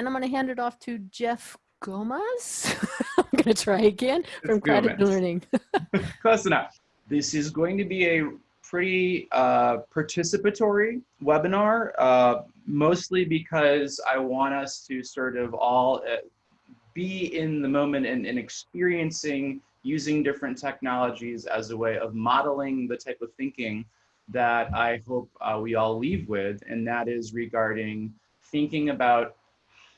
and I'm going to hand it off to Jeff Gomez. I'm going to try again from Credit Gomez. Learning. Close enough. This is going to be a pretty uh, participatory webinar, uh, mostly because I want us to sort of all uh, be in the moment and, and experiencing using different technologies as a way of modeling the type of thinking that I hope uh, we all leave with, and that is regarding thinking about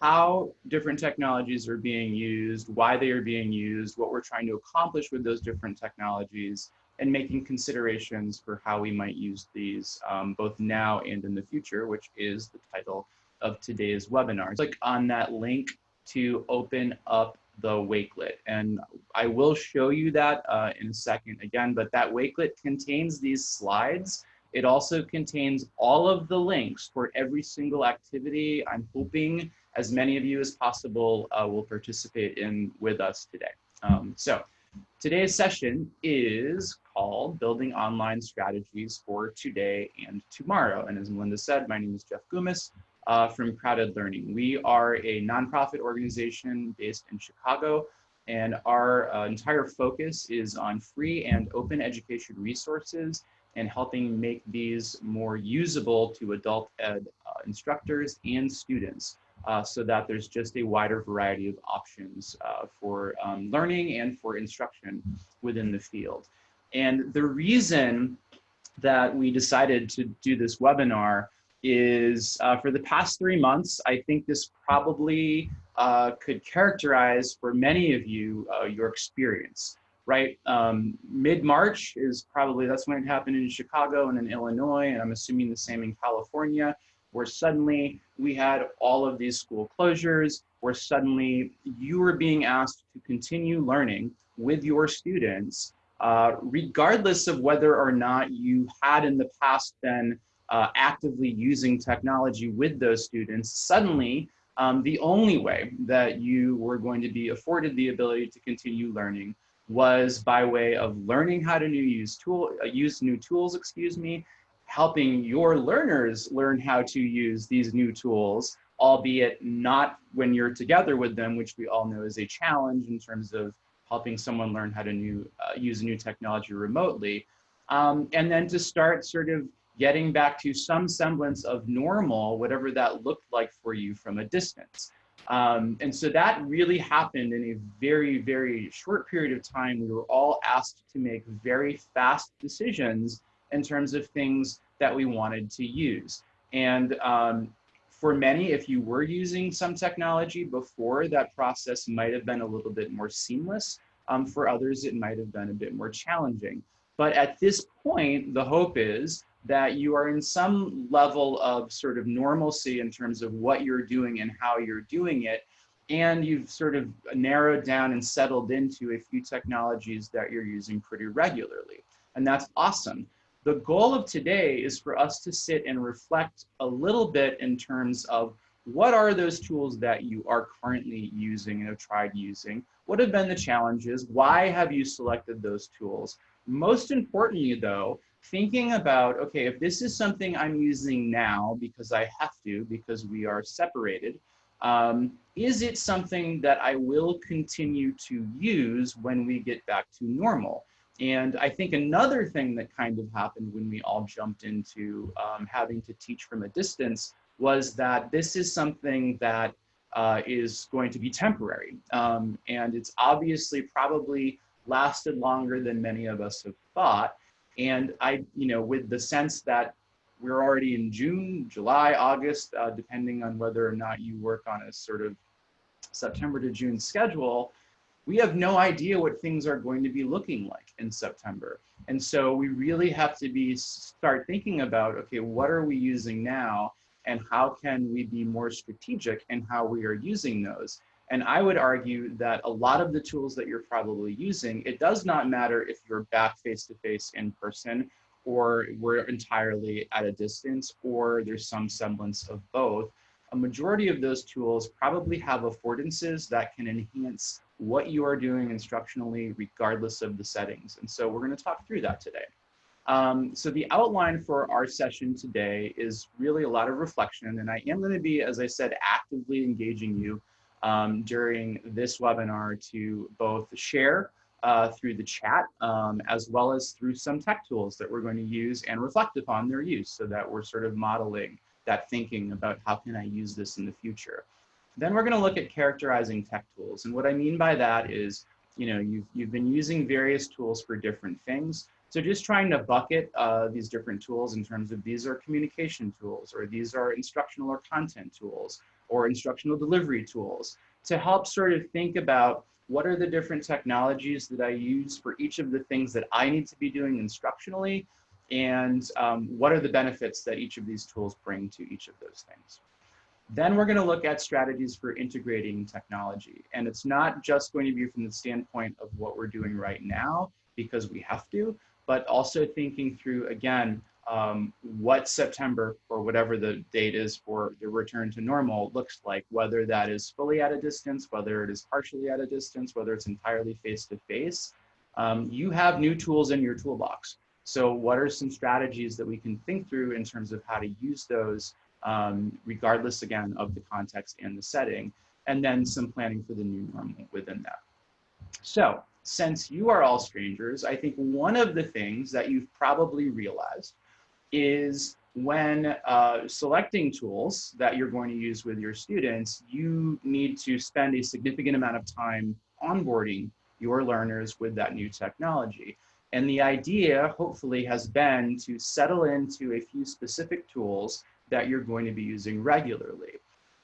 how different technologies are being used, why they are being used, what we're trying to accomplish with those different technologies, and making considerations for how we might use these um, both now and in the future, which is the title of today's webinar. Click on that link to open up the Wakelet. And I will show you that uh, in a second again, but that Wakelet contains these slides. It also contains all of the links for every single activity. I'm hoping as many of you as possible uh, will participate in with us today. Um, so today's session is called Building Online Strategies for Today and Tomorrow. And as Melinda said, my name is Jeff Goumas uh, from CrowdED Learning. We are a nonprofit organization based in Chicago, and our uh, entire focus is on free and open education resources and helping make these more usable to adult ed uh, instructors and students uh, so that there's just a wider variety of options uh, for um, learning and for instruction within the field. And the reason that we decided to do this webinar is uh, for the past three months, I think this probably uh, could characterize for many of you uh, your experience, right? Um, Mid-March is probably, that's when it happened in Chicago and in Illinois, and I'm assuming the same in California, where suddenly we had all of these school closures, where suddenly you were being asked to continue learning with your students, uh, regardless of whether or not you had in the past been uh, actively using technology with those students, suddenly um, the only way that you were going to be afforded the ability to continue learning was by way of learning how to new use tool uh, use new tools, excuse me, helping your learners learn how to use these new tools, albeit not when you're together with them, which we all know is a challenge in terms of helping someone learn how to new, uh, use a new technology remotely. Um, and then to start sort of getting back to some semblance of normal, whatever that looked like for you from a distance. Um, and so that really happened in a very, very short period of time. We were all asked to make very fast decisions in terms of things that we wanted to use. And um, for many, if you were using some technology before, that process might have been a little bit more seamless. Um, for others, it might have been a bit more challenging. But at this point, the hope is that you are in some level of sort of normalcy in terms of what you're doing and how you're doing it. And you've sort of narrowed down and settled into a few technologies that you're using pretty regularly. And that's awesome. The goal of today is for us to sit and reflect a little bit in terms of what are those tools that you are currently using and have tried using? What have been the challenges? Why have you selected those tools? Most importantly though, thinking about, okay, if this is something I'm using now because I have to, because we are separated, um, is it something that I will continue to use when we get back to normal? And I think another thing that kind of happened when we all jumped into um, having to teach from a distance was that this is something that uh, is going to be temporary. Um, and it's obviously probably lasted longer than many of us have thought. And I, you know, with the sense that we're already in June, July, August, uh, depending on whether or not you work on a sort of September to June schedule, we have no idea what things are going to be looking like in September. And so we really have to be start thinking about, okay, what are we using now and how can we be more strategic in how we are using those? And I would argue that a lot of the tools that you're probably using, it does not matter if you're back face-to-face -face in person or we're entirely at a distance or there's some semblance of both. A majority of those tools probably have affordances that can enhance what you are doing instructionally regardless of the settings. And so we're gonna talk through that today. Um, so the outline for our session today is really a lot of reflection, and I am going to be, as I said, actively engaging you um, during this webinar to both share uh, through the chat, um, as well as through some tech tools that we're going to use and reflect upon their use so that we're sort of modeling that thinking about how can I use this in the future. Then we're going to look at characterizing tech tools. And what I mean by that is, you know, you've, you've been using various tools for different things. So just trying to bucket uh, these different tools in terms of these are communication tools, or these are instructional or content tools, or instructional delivery tools to help sort of think about what are the different technologies that I use for each of the things that I need to be doing instructionally, and um, what are the benefits that each of these tools bring to each of those things. Then we're going to look at strategies for integrating technology. And it's not just going to be from the standpoint of what we're doing right now, because we have to, but also thinking through, again, um, what September or whatever the date is for the return to normal looks like, whether that is fully at a distance, whether it is partially at a distance, whether it's entirely face-to-face. Um, you have new tools in your toolbox. So what are some strategies that we can think through in terms of how to use those um, regardless again of the context and the setting, and then some planning for the new normal within that. So since you are all strangers, I think one of the things that you've probably realized is when uh, selecting tools that you're going to use with your students, you need to spend a significant amount of time onboarding your learners with that new technology. And the idea, hopefully, has been to settle into a few specific tools that you're going to be using regularly.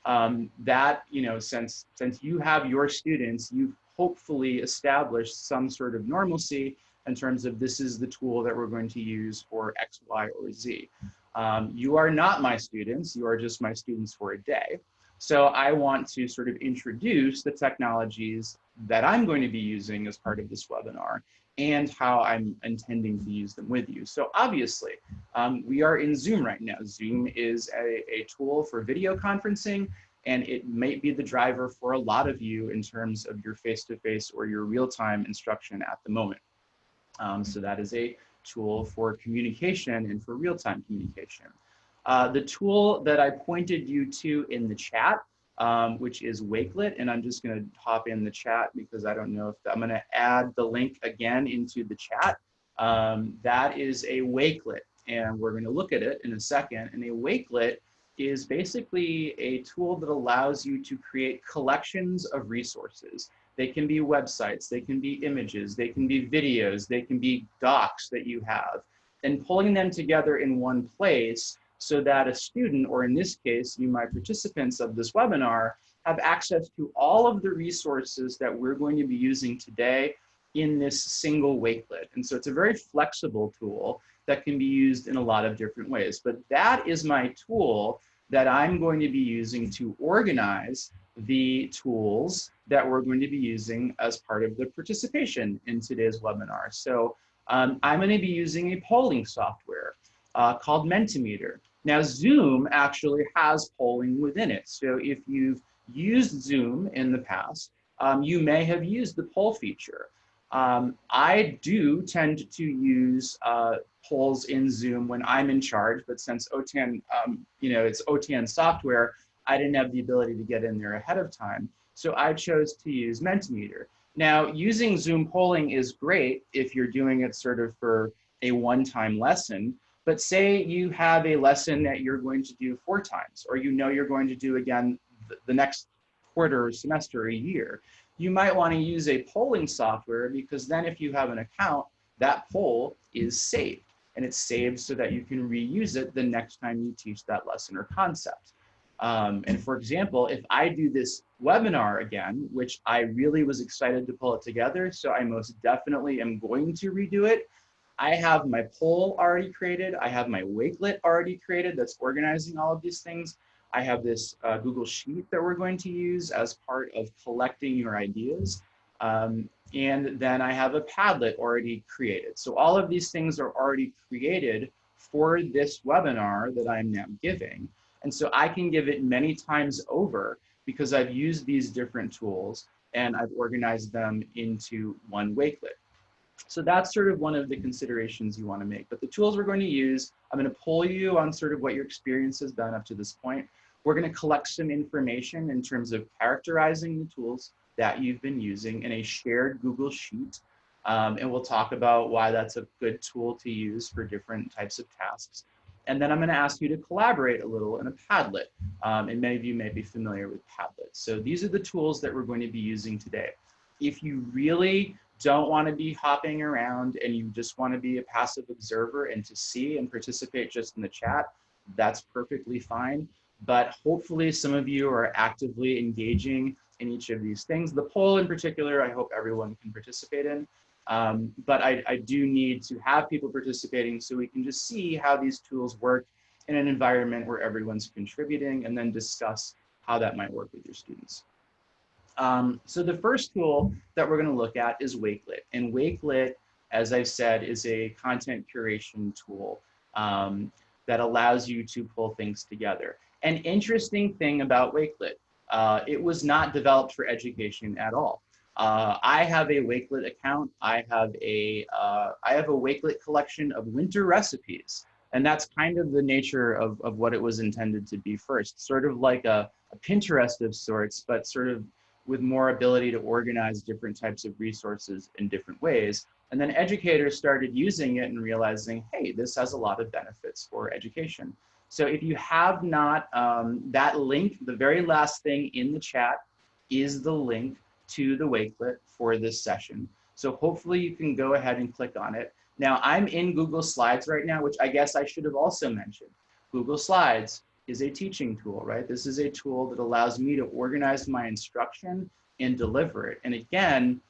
Um, that, you know, since, since you have your students, you've hopefully established some sort of normalcy in terms of this is the tool that we're going to use for X, Y, or Z. Um, you are not my students, you are just my students for a day. So I want to sort of introduce the technologies that I'm going to be using as part of this webinar and how I'm intending to use them with you. So obviously, um, we are in Zoom right now. Zoom is a, a tool for video conferencing, and it might be the driver for a lot of you in terms of your face-to-face -face or your real-time instruction at the moment. Um, so that is a tool for communication and for real-time communication. Uh, the tool that I pointed you to in the chat um, which is Wakelet. And I'm just going to hop in the chat because I don't know if the, I'm going to add the link again into the chat. Um, that is a Wakelet, and we're going to look at it in a second. And a Wakelet is basically a tool that allows you to create collections of resources. They can be websites, they can be images, they can be videos, they can be docs that you have. And pulling them together in one place so that a student, or in this case, you, my participants of this webinar, have access to all of the resources that we're going to be using today in this single wakelet. And so it's a very flexible tool that can be used in a lot of different ways. But that is my tool that I'm going to be using to organize the tools that we're going to be using as part of the participation in today's webinar. So um, I'm going to be using a polling software uh, called Mentimeter. Now Zoom actually has polling within it. So if you've used Zoom in the past, um, you may have used the poll feature. Um, I do tend to use uh, polls in Zoom when I'm in charge, but since OTAN, um, you know, it's OTAN software, I didn't have the ability to get in there ahead of time. So I chose to use Mentimeter. Now, using Zoom polling is great if you're doing it sort of for a one-time lesson, but say you have a lesson that you're going to do four times, or you know you're going to do again the next quarter, semester, a year. You might want to use a polling software because then if you have an account, that poll is saved. And it's saved so that you can reuse it the next time you teach that lesson or concept. Um, and for example, if I do this webinar again, which I really was excited to pull it together, so I most definitely am going to redo it, I have my poll already created. I have my Wakelet already created that's organizing all of these things. I have this uh, Google Sheet that we're going to use as part of collecting your ideas. Um, and then I have a Padlet already created. So all of these things are already created for this webinar that I'm now giving. And so I can give it many times over because I've used these different tools and I've organized them into one Wakelet. So that's sort of one of the considerations you want to make. But the tools we're going to use, I'm going to poll you on sort of what your experience has been up to this point. We're going to collect some information in terms of characterizing the tools that you've been using in a shared Google Sheet. Um, and we'll talk about why that's a good tool to use for different types of tasks. And then I'm going to ask you to collaborate a little in a Padlet. Um, and many of you may be familiar with Padlet. So these are the tools that we're going to be using today. If you really don't want to be hopping around and you just want to be a passive observer and to see and participate just in the chat, that's perfectly fine. But hopefully some of you are actively engaging in each of these things. The poll in particular, I hope everyone can participate in. Um, but I, I do need to have people participating so we can just see how these tools work in an environment where everyone's contributing and then discuss how that might work with your students. Um, so the first tool that we're going to look at is Wakelet. And Wakelet, as I've said, is a content curation tool um, that allows you to pull things together. An interesting thing about Wakelet, uh, it was not developed for education at all. Uh, I have a Wakelet account. I have a uh, I have a Wakelet collection of winter recipes. And that's kind of the nature of, of what it was intended to be first, sort of like a, a Pinterest of sorts, but sort of with more ability to organize different types of resources in different ways. And then educators started using it and realizing, hey, this has a lot of benefits for education. So if you have not, um, that link, the very last thing in the chat is the link to the Wakelet for this session. So hopefully you can go ahead and click on it. Now I'm in Google Slides right now, which I guess I should have also mentioned. Google Slides is a teaching tool, right? This is a tool that allows me to organize my instruction and deliver it. And again,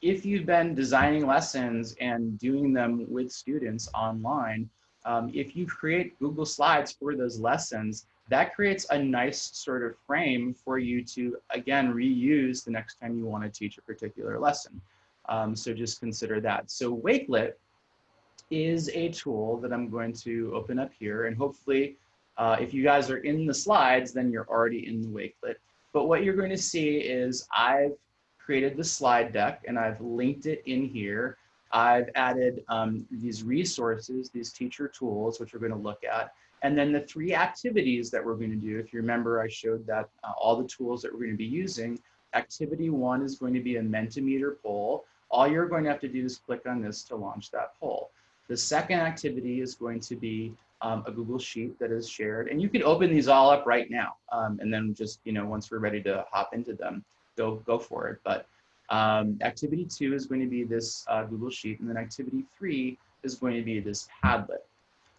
if you've been designing lessons and doing them with students online, um, if you create Google Slides for those lessons, that creates a nice sort of frame for you to, again, reuse the next time you want to teach a particular lesson. Um, so just consider that. So Wakelet is a tool that I'm going to open up here and hopefully uh, if you guys are in the slides, then you're already in the Wakelet. But what you're going to see is I've created the slide deck and I've linked it in here. I've added um, these resources, these teacher tools, which we're going to look at. And then the three activities that we're going to do. If you remember, I showed that uh, all the tools that we're going to be using. Activity one is going to be a Mentimeter poll. All you're going to have to do is click on this to launch that poll. The second activity is going to be um, a Google Sheet that is shared. And you can open these all up right now. Um, and then just, you know, once we're ready to hop into them, go, go for it. But um, activity two is going to be this uh, Google Sheet. And then activity three is going to be this Padlet.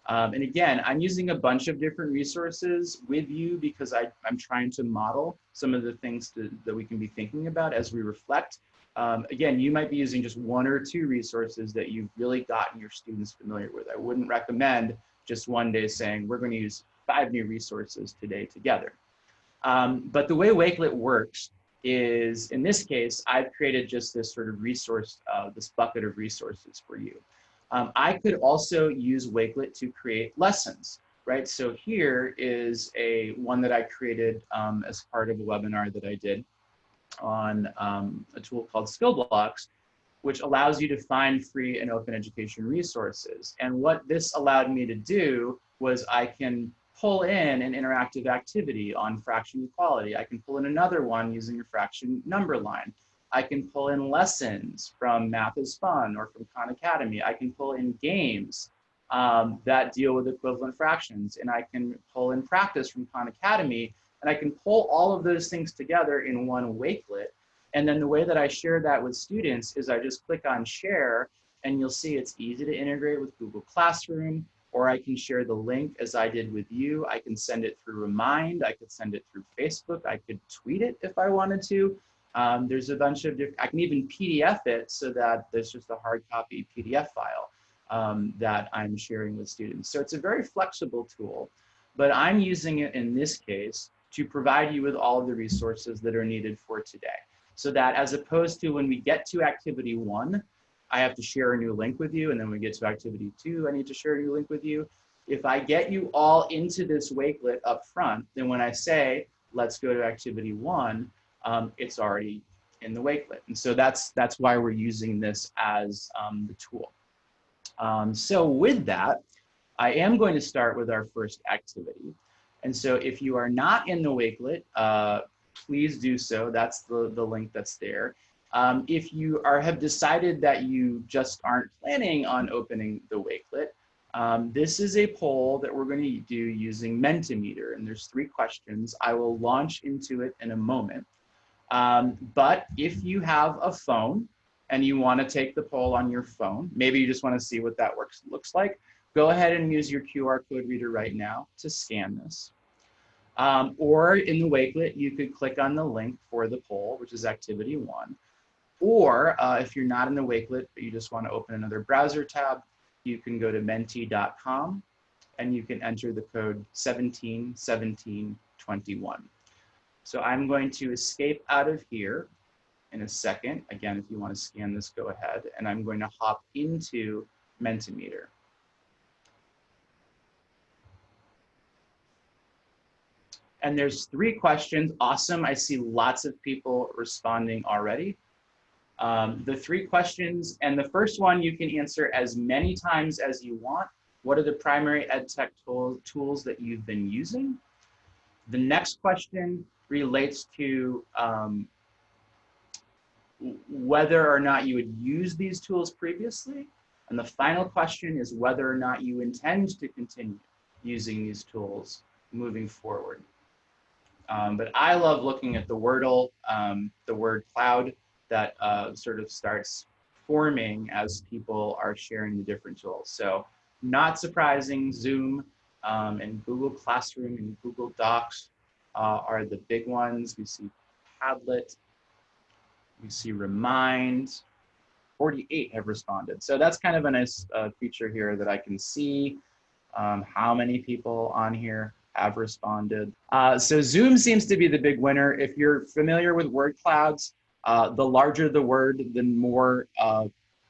Um, and again, I'm using a bunch of different resources with you because I, I'm trying to model some of the things to, that we can be thinking about as we reflect. Um, again, you might be using just one or two resources that you've really gotten your students familiar with. I wouldn't recommend just one day saying we're going to use five new resources today together. Um, but the way Wakelet works is, in this case, I've created just this sort of resource, uh, this bucket of resources for you. Um, I could also use Wakelet to create lessons, right? So here is a one that I created um, as part of a webinar that I did on um, a tool called SkillBlox, which allows you to find free and open education resources. And what this allowed me to do was I can pull in an interactive activity on fraction equality. I can pull in another one using a fraction number line. I can pull in lessons from Math is Fun or from Khan Academy. I can pull in games um, that deal with equivalent fractions. And I can pull in practice from Khan Academy. And I can pull all of those things together in one Wakelet and then the way that I share that with students is I just click on share and you'll see it's easy to integrate with Google Classroom or I can share the link as I did with you. I can send it through Remind. I could send it through Facebook. I could tweet it if I wanted to. Um, there's a bunch of different, I can even PDF it so that there's just a hard copy PDF file um, that I'm sharing with students. So it's a very flexible tool, but I'm using it in this case to provide you with all of the resources that are needed for today so that as opposed to when we get to activity one, I have to share a new link with you. And then we get to activity two, I need to share a new link with you. If I get you all into this Wakelet up front, then when I say, let's go to activity one, um, it's already in the Wakelet. And so that's, that's why we're using this as um, the tool. Um, so with that, I am going to start with our first activity. And so if you are not in the Wakelet, uh, please do so. That's the, the link that's there. Um, if you are have decided that you just aren't planning on opening the Wakelet, um, this is a poll that we're going to do using Mentimeter, and there's three questions. I will launch into it in a moment. Um, but if you have a phone and you want to take the poll on your phone, maybe you just want to see what that works looks like, go ahead and use your QR code reader right now to scan this. Um, or in the Wakelet, you could click on the link for the poll, which is activity one. Or uh, if you're not in the Wakelet, but you just want to open another browser tab, you can go to menti.com and you can enter the code 171721. So I'm going to escape out of here in a second. Again, if you want to scan this, go ahead. And I'm going to hop into Mentimeter. And there's three questions. Awesome. I see lots of people responding already. Um, the three questions, and the first one you can answer as many times as you want. What are the primary ed tech tool, tools that you've been using? The next question relates to um, whether or not you would use these tools previously. And the final question is whether or not you intend to continue using these tools moving forward. Um, but I love looking at the Wordle, um, the word cloud that uh, sort of starts forming as people are sharing the different tools. So not surprising, Zoom um, and Google Classroom and Google Docs uh, are the big ones. We see Padlet, we see Remind, 48 have responded. So that's kind of a nice uh, feature here that I can see um, how many people on here have responded. Uh, so Zoom seems to be the big winner. If you're familiar with word clouds, uh, the larger the word, the more uh,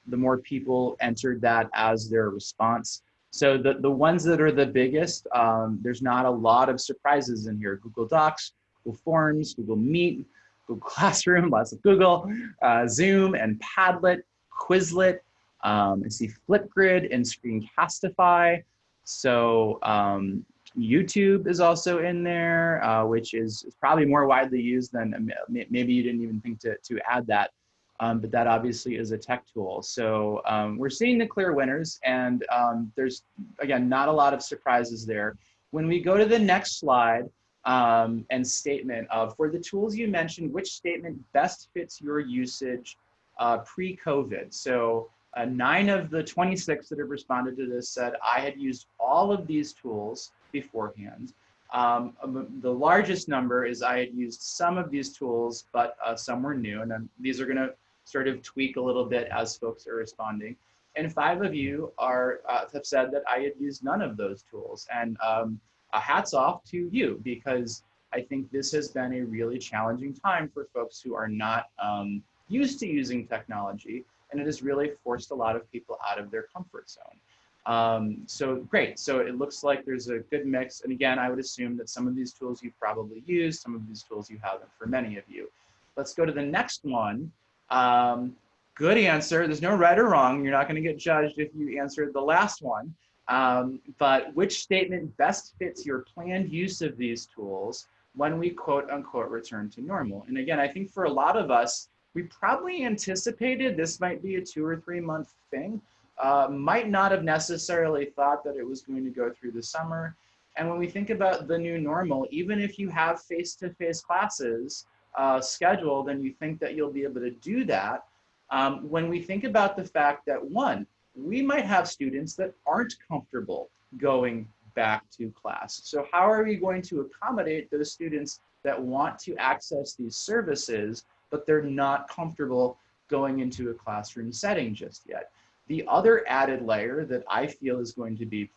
the more people entered that as their response. So the, the ones that are the biggest, um, there's not a lot of surprises in here. Google Docs, Google Forms, Google Meet, Google Classroom, lots of Google, uh, Zoom and Padlet, Quizlet. Um, I see Flipgrid and Screencastify. So um, YouTube is also in there, uh, which is, probably more widely used than um, maybe you didn't even think to, to add that. Um, but that obviously is a tech tool. So um, we're seeing the clear winners and um, there's, again, not a lot of surprises there. When we go to the next slide um, and statement of, for the tools you mentioned, which statement best fits your usage uh, pre-COVID? So uh, nine of the 26 that have responded to this said, I had used all of these tools beforehand. Um, um, the largest number is I had used some of these tools, but uh, some were new. And then these are gonna sort of tweak a little bit as folks are responding. And five of you are uh, have said that I had used none of those tools. And um, hats off to you because I think this has been a really challenging time for folks who are not um, used to using technology. And it has really forced a lot of people out of their comfort zone. Um, so great. So it looks like there's a good mix. And again, I would assume that some of these tools you've probably used, some of these tools you haven't for many of you. Let's go to the next one. Um, good answer. There's no right or wrong. You're not going to get judged if you answered the last one. Um, but which statement best fits your planned use of these tools when we quote unquote return to normal? And again, I think for a lot of us, we probably anticipated this might be a two or three month thing uh, might not have necessarily thought that it was going to go through the summer. And when we think about the new normal, even if you have face-to-face -face classes uh, scheduled and you think that you'll be able to do that, um, when we think about the fact that one, we might have students that aren't comfortable going back to class. So how are we going to accommodate those students that want to access these services, but they're not comfortable going into a classroom setting just yet? The other added layer that I feel is going to be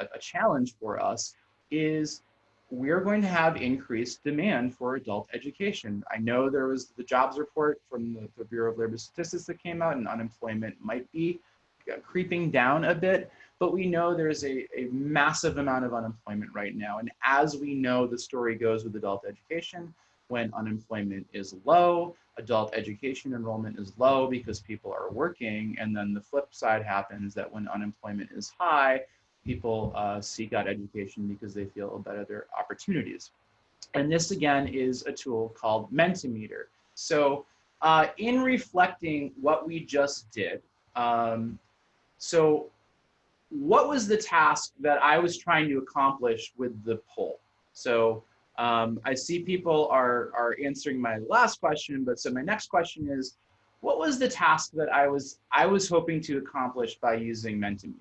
a, challenge for us is we're going to have increased demand for adult education. I know there was the jobs report from the, the, Bureau of Labor Statistics that came out and unemployment might be uh, creeping down a bit, but we know there's a, a massive amount of unemployment right now. And as we know the story goes with adult education, when unemployment is low, adult education enrollment is low because people are working. And then the flip side happens that when unemployment is high, people uh, seek out education because they feel better their opportunities. And this again is a tool called Mentimeter. So uh, in reflecting what we just did, um, so what was the task that I was trying to accomplish with the poll? So um, I see people are, are answering my last question, but so my next question is, what was the task that I was, I was hoping to accomplish by using Mentimeter?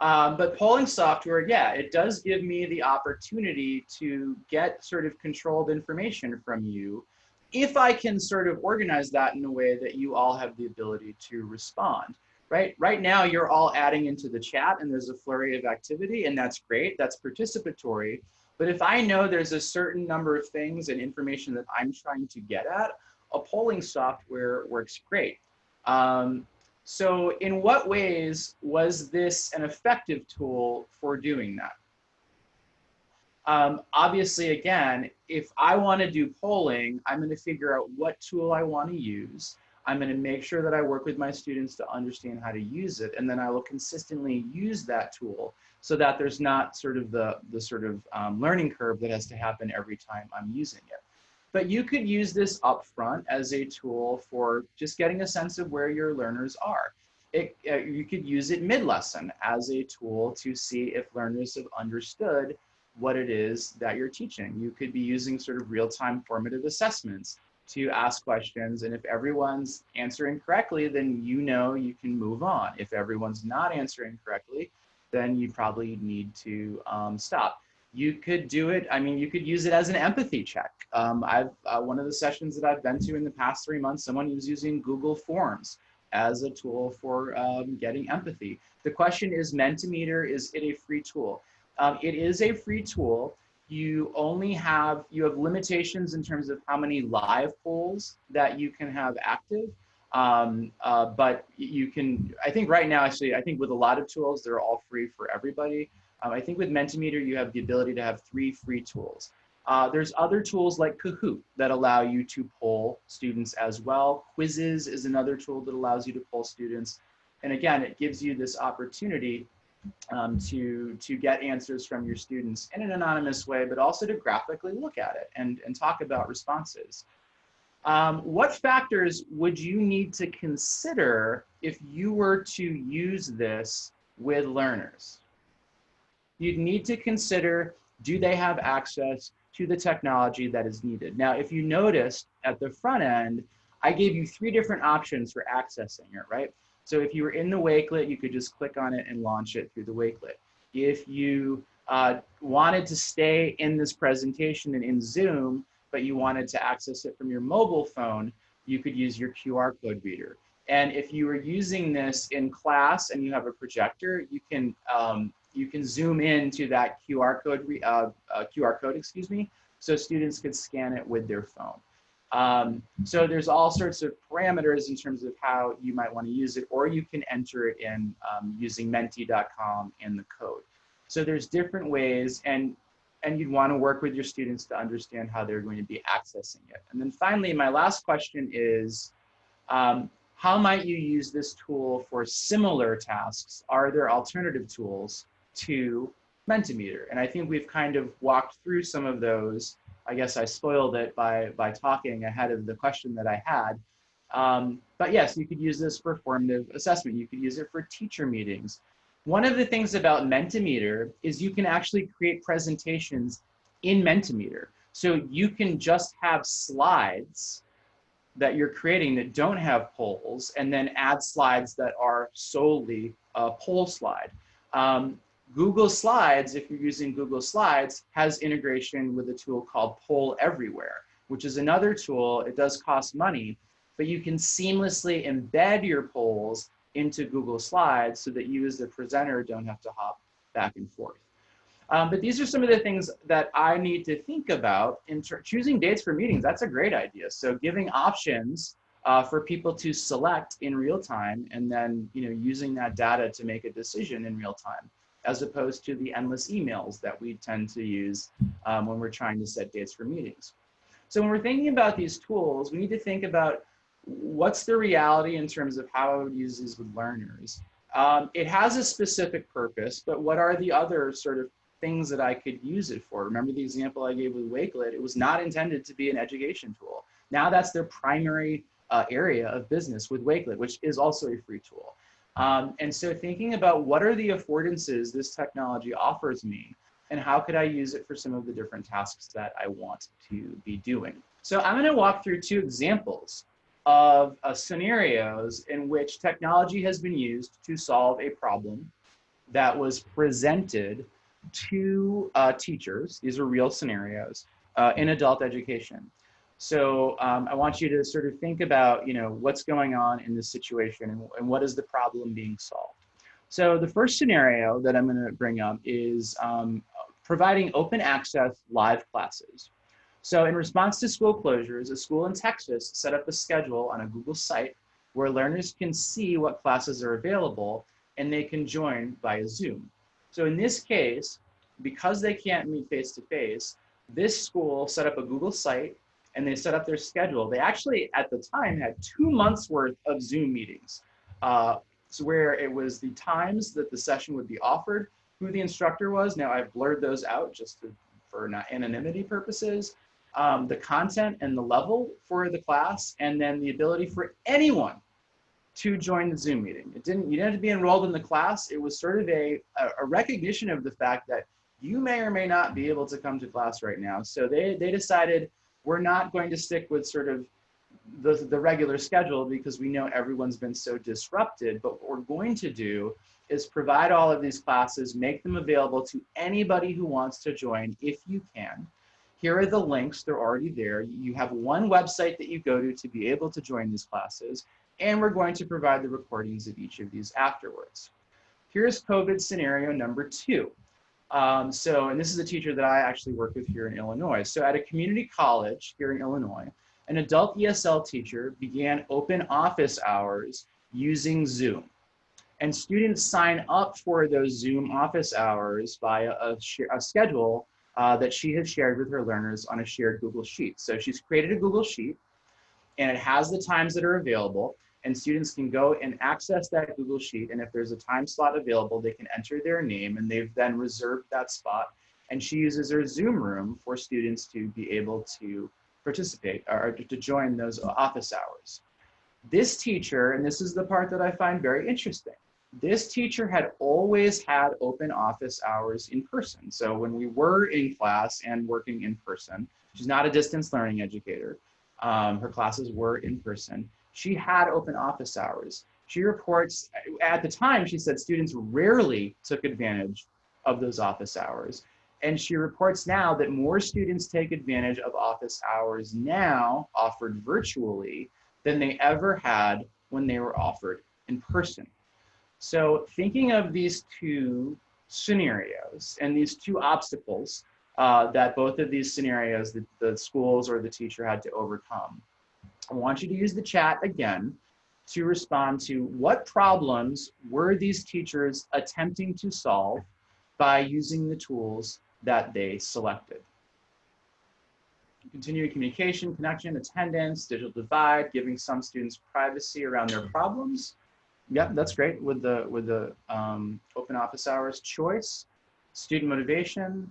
Um, but polling software, yeah, it does give me the opportunity to get sort of controlled information from you if I can sort of organize that in a way that you all have the ability to respond right? Right now, you're all adding into the chat and there's a flurry of activity and that's great, that's participatory. But if I know there's a certain number of things and information that I'm trying to get at, a polling software works great. Um, so in what ways was this an effective tool for doing that? Um, obviously, again, if I want to do polling, I'm going to figure out what tool I want to use. I'm going to make sure that I work with my students to understand how to use it, and then I will consistently use that tool so that there's not sort of the, the sort of um, learning curve that has to happen every time I'm using it. But you could use this upfront as a tool for just getting a sense of where your learners are. It, uh, you could use it mid-lesson as a tool to see if learners have understood what it is that you're teaching. You could be using sort of real-time formative assessments to ask questions. And if everyone's answering correctly, then you know you can move on. If everyone's not answering correctly, then you probably need to um, stop. You could do it, I mean, you could use it as an empathy check. Um, I've, uh, one of the sessions that I've been to in the past three months, someone was using Google Forms as a tool for um, getting empathy. The question is Mentimeter, is it a free tool? Um, it is a free tool you only have, you have limitations in terms of how many live polls that you can have active. Um, uh, but you can, I think right now, actually, I think with a lot of tools, they're all free for everybody. Um, I think with Mentimeter, you have the ability to have three free tools. Uh, there's other tools like Kahoot that allow you to poll students as well. Quizizz is another tool that allows you to poll students. And again, it gives you this opportunity um, to, to get answers from your students in an anonymous way, but also to graphically look at it and, and talk about responses. Um, what factors would you need to consider if you were to use this with learners? You'd need to consider, do they have access to the technology that is needed? Now, if you noticed at the front end, I gave you three different options for accessing it, right? So if you were in the Wakelet, you could just click on it and launch it through the Wakelet. If you uh, wanted to stay in this presentation and in Zoom, but you wanted to access it from your mobile phone, you could use your QR code reader. And if you were using this in class and you have a projector, you can um, you can zoom into that QR code uh, uh, QR code, excuse me, so students could scan it with their phone. Um, so there's all sorts of parameters in terms of how you might want to use it, or you can enter it in um, using menti.com in the code. So there's different ways, and, and you'd want to work with your students to understand how they're going to be accessing it. And then finally, my last question is, um, how might you use this tool for similar tasks? Are there alternative tools to Mentimeter? And I think we've kind of walked through some of those I guess I spoiled it by, by talking ahead of the question that I had. Um, but yes, you could use this for formative assessment. You could use it for teacher meetings. One of the things about Mentimeter is you can actually create presentations in Mentimeter. So you can just have slides that you're creating that don't have polls and then add slides that are solely a poll slide. Um, Google Slides, if you're using Google Slides, has integration with a tool called Poll Everywhere, which is another tool. It does cost money, but you can seamlessly embed your polls into Google Slides so that you as the presenter don't have to hop back and forth. Um, but these are some of the things that I need to think about in choosing dates for meetings. That's a great idea. So giving options uh, for people to select in real time and then you know using that data to make a decision in real time as opposed to the endless emails that we tend to use um, when we're trying to set dates for meetings. So when we're thinking about these tools, we need to think about what's the reality in terms of how I would use with learners. Um, it has a specific purpose, but what are the other sort of things that I could use it for? Remember the example I gave with Wakelet, it was not intended to be an education tool. Now that's their primary uh, area of business with Wakelet, which is also a free tool. Um, and so thinking about what are the affordances this technology offers me and how could I use it for some of the different tasks that I want to be doing. So I'm gonna walk through two examples of uh, scenarios in which technology has been used to solve a problem that was presented to uh, teachers. These are real scenarios uh, in adult education. So um, I want you to sort of think about, you know, what's going on in this situation and, and what is the problem being solved. So the first scenario that I'm going to bring up is um, providing open access live classes. So in response to school closures, a school in Texas set up a schedule on a Google site where learners can see what classes are available and they can join via Zoom. So in this case, because they can't meet face to face, this school set up a Google site and they set up their schedule. They actually, at the time, had two months worth of Zoom meetings. Uh, so where it was the times that the session would be offered, who the instructor was. Now I've blurred those out just to, for anonymity purposes. Um, the content and the level for the class, and then the ability for anyone to join the Zoom meeting. It didn't, you didn't have to be enrolled in the class. It was sort of a, a recognition of the fact that you may or may not be able to come to class right now. So they, they decided we're not going to stick with sort of the, the regular schedule because we know everyone's been so disrupted, but what we're going to do is provide all of these classes, make them available to anybody who wants to join if you can. Here are the links, they're already there. You have one website that you go to to be able to join these classes, and we're going to provide the recordings of each of these afterwards. Here's COVID scenario number two. Um, so, and this is a teacher that I actually work with here in Illinois. So at a community college here in Illinois, an adult ESL teacher began open office hours using Zoom. And students sign up for those Zoom office hours via a, a schedule uh, that she has shared with her learners on a shared Google Sheet. So she's created a Google Sheet and it has the times that are available and students can go and access that Google Sheet. And if there's a time slot available, they can enter their name and they've then reserved that spot. And she uses her Zoom room for students to be able to participate or to join those office hours. This teacher, and this is the part that I find very interesting, this teacher had always had open office hours in person. So when we were in class and working in person, she's not a distance learning educator. Um, her classes were in person she had open office hours. She reports, at the time, she said students rarely took advantage of those office hours. And she reports now that more students take advantage of office hours now offered virtually than they ever had when they were offered in person. So thinking of these two scenarios and these two obstacles uh, that both of these scenarios that the schools or the teacher had to overcome. I want you to use the chat again to respond to what problems were these teachers attempting to solve by using the tools that they selected. Continuing communication, connection, attendance, digital divide, giving some students privacy around their problems. Yep, that's great with the with the um, open office hours choice, student motivation,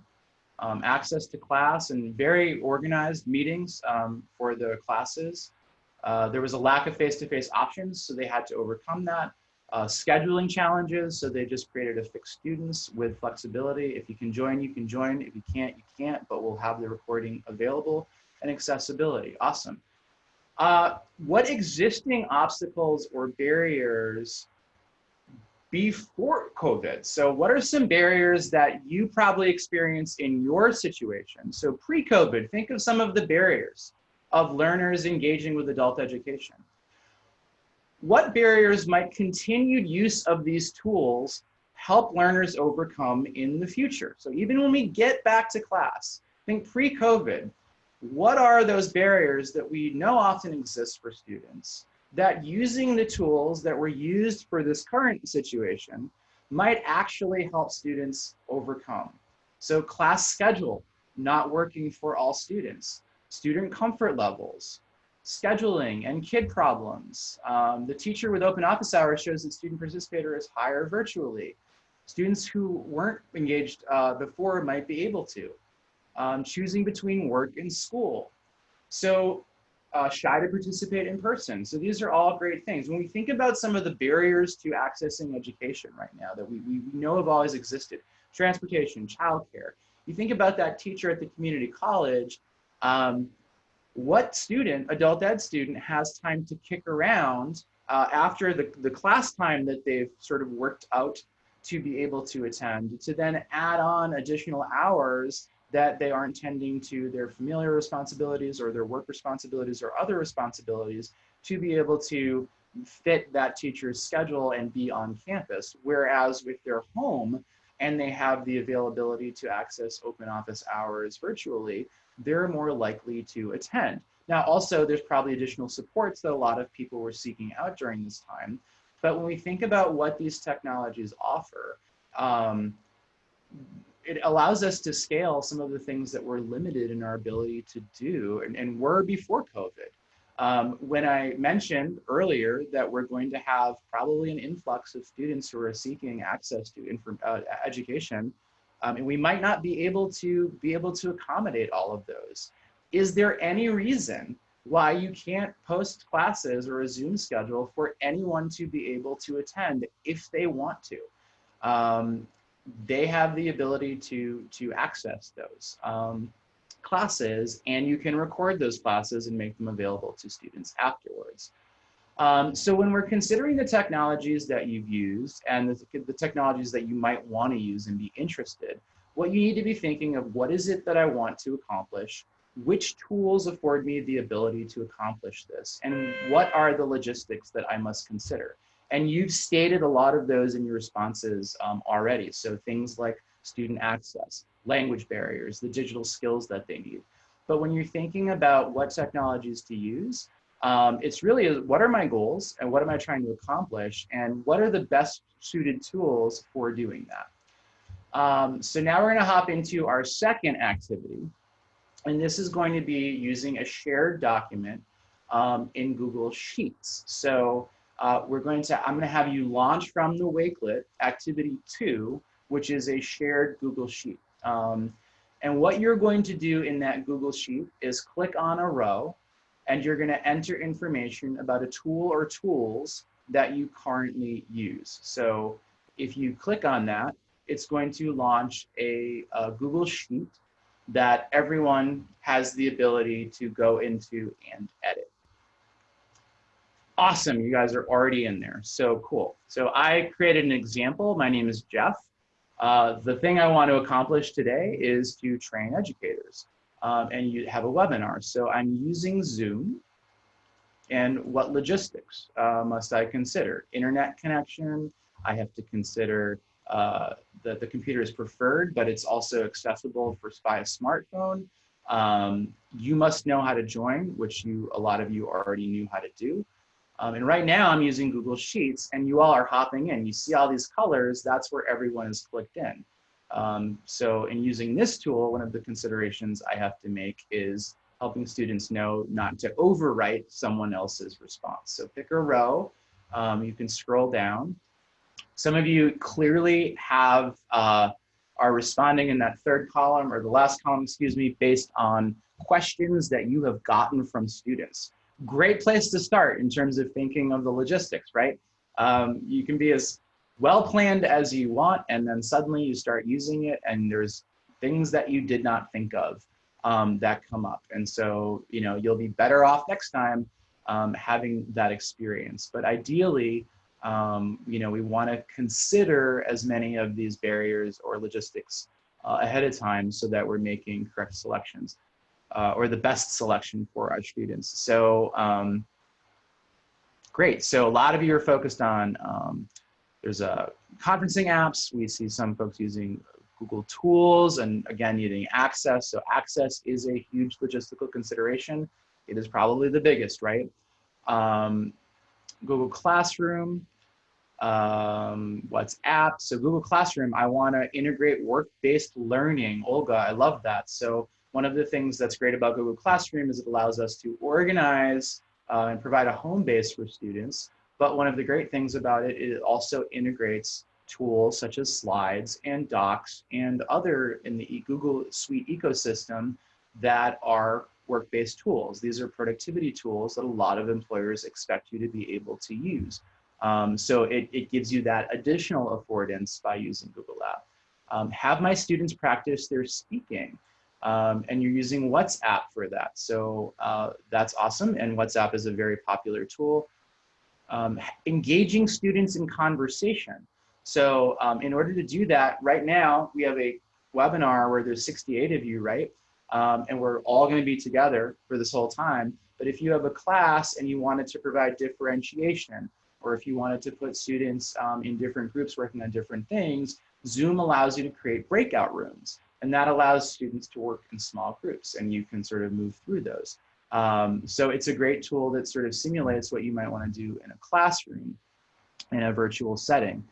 um, access to class, and very organized meetings um, for the classes. Uh, there was a lack of face-to-face -face options, so they had to overcome that. Uh, scheduling challenges, so they just created a fixed students with flexibility. If you can join, you can join. If you can't, you can't, but we'll have the recording available and accessibility. Awesome. Uh, what existing obstacles or barriers before COVID? So what are some barriers that you probably experienced in your situation? So pre-COVID, think of some of the barriers of learners engaging with adult education. What barriers might continued use of these tools help learners overcome in the future? So even when we get back to class, think pre-COVID, what are those barriers that we know often exist for students that using the tools that were used for this current situation might actually help students overcome? So class schedule, not working for all students student comfort levels, scheduling and kid problems. Um, the teacher with open office hours shows that student participator is higher virtually. Students who weren't engaged uh, before might be able to. Um, choosing between work and school. So uh, shy to participate in person. So these are all great things. When we think about some of the barriers to accessing education right now that we, we know have always existed, transportation, childcare, you think about that teacher at the community college, um, what student, adult ed student, has time to kick around uh, after the, the class time that they've sort of worked out to be able to attend, to then add on additional hours that they aren't tending to their familiar responsibilities or their work responsibilities or other responsibilities to be able to fit that teacher's schedule and be on campus. Whereas with their home and they have the availability to access open office hours virtually, they're more likely to attend. Now, also, there's probably additional supports that a lot of people were seeking out during this time. But when we think about what these technologies offer, um, it allows us to scale some of the things that we're limited in our ability to do and, and were before COVID. Um, when I mentioned earlier that we're going to have probably an influx of students who are seeking access to uh, education, um, and we might not be able to be able to accommodate all of those. Is there any reason why you can't post classes or a Zoom schedule for anyone to be able to attend if they want to? Um, they have the ability to, to access those um, classes and you can record those classes and make them available to students afterwards. Um, so when we're considering the technologies that you've used and the, the technologies that you might want to use and be interested, what you need to be thinking of what is it that I want to accomplish? Which tools afford me the ability to accomplish this? And what are the logistics that I must consider? And you've stated a lot of those in your responses um, already. So things like student access, language barriers, the digital skills that they need. But when you're thinking about what technologies to use, um, it's really what are my goals and what am I trying to accomplish and what are the best suited tools for doing that. Um, so now we're going to hop into our second activity. And this is going to be using a shared document um, in Google Sheets. So uh, we're going to, I'm going to have you launch from the Wakelet activity two, which is a shared Google Sheet. Um, and what you're going to do in that Google Sheet is click on a row and you're going to enter information about a tool or tools that you currently use. So if you click on that, it's going to launch a, a Google Sheet that everyone has the ability to go into and edit. Awesome, you guys are already in there. So cool. So I created an example. My name is Jeff. Uh, the thing I want to accomplish today is to train educators um, and you have a webinar. So I'm using Zoom and what logistics uh, must I consider? Internet connection, I have to consider uh, that the computer is preferred, but it's also accessible for by a smartphone. Um, you must know how to join, which you a lot of you already knew how to do. Um, and right now I'm using Google Sheets and you all are hopping in. You see all these colors, that's where everyone is clicked in. Um, so in using this tool, one of the considerations I have to make is helping students know not to overwrite someone else's response. So pick a row, um, you can scroll down. Some of you clearly have, uh, are responding in that third column or the last column, excuse me, based on questions that you have gotten from students. Great place to start in terms of thinking of the logistics, right? Um, you can be as well planned as you want, and then suddenly you start using it and there's things that you did not think of um, that come up. And so, you know, you'll be better off next time um, having that experience. But ideally, um, you know, we want to consider as many of these barriers or logistics uh, ahead of time so that we're making correct selections uh, or the best selection for our students. So um, great. So a lot of you are focused on um, there's a uh, conferencing apps. We see some folks using Google Tools and again, using Access. So Access is a huge logistical consideration. It is probably the biggest, right? Um, Google Classroom, um, WhatsApp. So Google Classroom, I wanna integrate work-based learning. Olga, I love that. So one of the things that's great about Google Classroom is it allows us to organize uh, and provide a home base for students. But one of the great things about it, it also integrates tools such as slides and docs and other in the Google Suite ecosystem that are work-based tools. These are productivity tools that a lot of employers expect you to be able to use. Um, so it, it gives you that additional affordance by using Google Lab. Um, have my students practice their speaking. Um, and you're using WhatsApp for that. So uh, that's awesome. And WhatsApp is a very popular tool. Um, engaging students in conversation. So um, in order to do that, right now we have a webinar where there's 68 of you, right? Um, and we're all gonna be together for this whole time. But if you have a class and you wanted to provide differentiation, or if you wanted to put students um, in different groups working on different things, Zoom allows you to create breakout rooms. And that allows students to work in small groups and you can sort of move through those. Um, so it's a great tool that sort of simulates what you might want to do in a classroom in a virtual setting.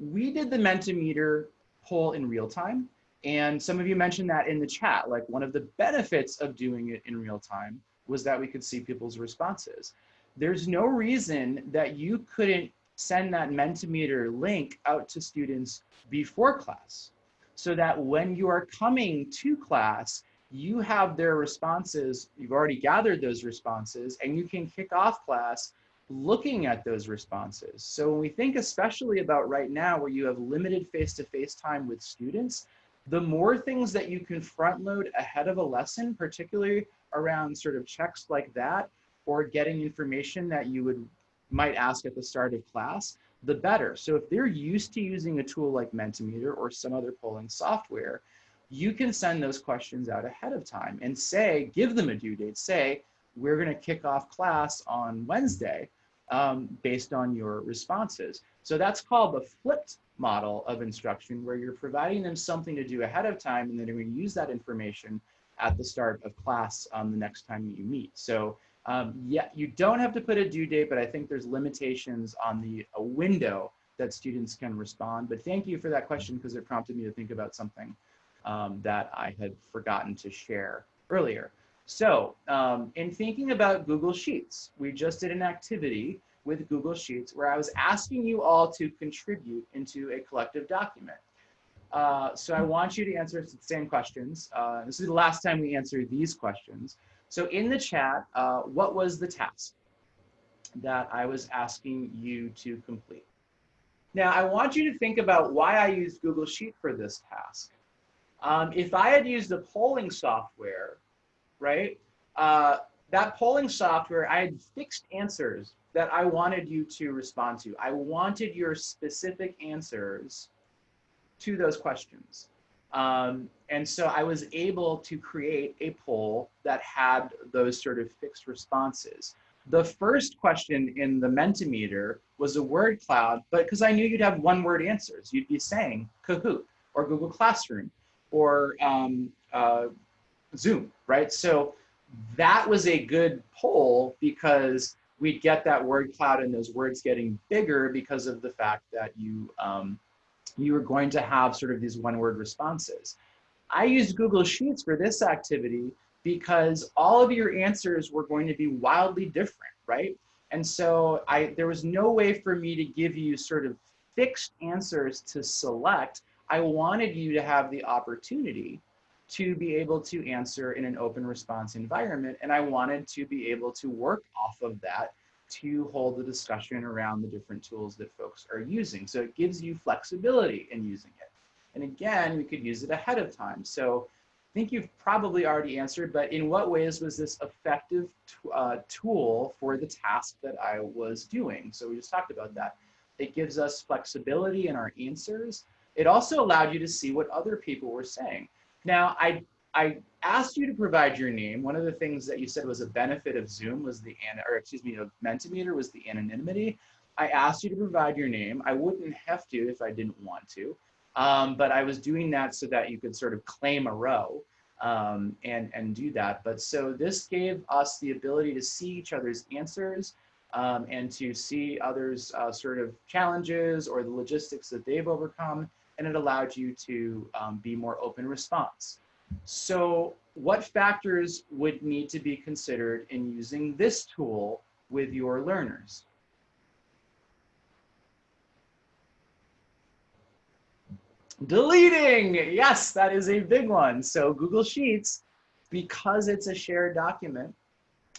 We did the Mentimeter poll in real time. And some of you mentioned that in the chat, like one of the benefits of doing it in real time was that we could see people's responses. There's no reason that you couldn't send that Mentimeter link out to students before class so that when you are coming to class, you have their responses, you've already gathered those responses, and you can kick off class looking at those responses. So when we think especially about right now where you have limited face-to-face -face time with students, the more things that you can front load ahead of a lesson, particularly around sort of checks like that, or getting information that you would might ask at the start of class, the better. So if they're used to using a tool like Mentimeter or some other polling software, you can send those questions out ahead of time and say, give them a due date. Say, we're going to kick off class on Wednesday um, based on your responses. So that's called the flipped model of instruction where you're providing them something to do ahead of time and then they're to use that information at the start of class um, the next time you meet. So um, yeah, you don't have to put a due date, but I think there's limitations on the window that students can respond. But thank you for that question because it prompted me to think about something um, that I had forgotten to share earlier. So um, in thinking about Google Sheets, we just did an activity with Google Sheets where I was asking you all to contribute into a collective document. Uh, so I want you to answer the same questions. Uh, this is the last time we answer these questions. So in the chat, uh, what was the task that I was asking you to complete? Now, I want you to think about why I used Google Sheet for this task. Um, if I had used the polling software, right, uh, that polling software, I had fixed answers that I wanted you to respond to. I wanted your specific answers to those questions. Um, and so I was able to create a poll that had those sort of fixed responses. The first question in the Mentimeter was a word cloud, but because I knew you'd have one word answers, you'd be saying Kahoot or Google Classroom or um, uh, Zoom, right? So that was a good poll because we'd get that word cloud and those words getting bigger because of the fact that you um, you are going to have sort of these one word responses. I used Google Sheets for this activity because all of your answers were going to be wildly different, right? And so I, there was no way for me to give you sort of fixed answers to select. I wanted you to have the opportunity to be able to answer in an open response environment. And I wanted to be able to work off of that to hold the discussion around the different tools that folks are using. So it gives you flexibility in using it. And again, we could use it ahead of time. So I think you've probably already answered, but in what ways was this effective uh, tool for the task that I was doing? So we just talked about that. It gives us flexibility in our answers. It also allowed you to see what other people were saying. Now, I I asked you to provide your name. One of the things that you said was a benefit of Zoom was the, or excuse me, of Mentimeter was the anonymity. I asked you to provide your name. I wouldn't have to if I didn't want to, um, but I was doing that so that you could sort of claim a row um, and, and do that. But so this gave us the ability to see each other's answers um, and to see others uh, sort of challenges or the logistics that they've overcome. And it allowed you to um, be more open response. So what factors would need to be considered in using this tool with your learners? Deleting, yes, that is a big one. So Google Sheets, because it's a shared document,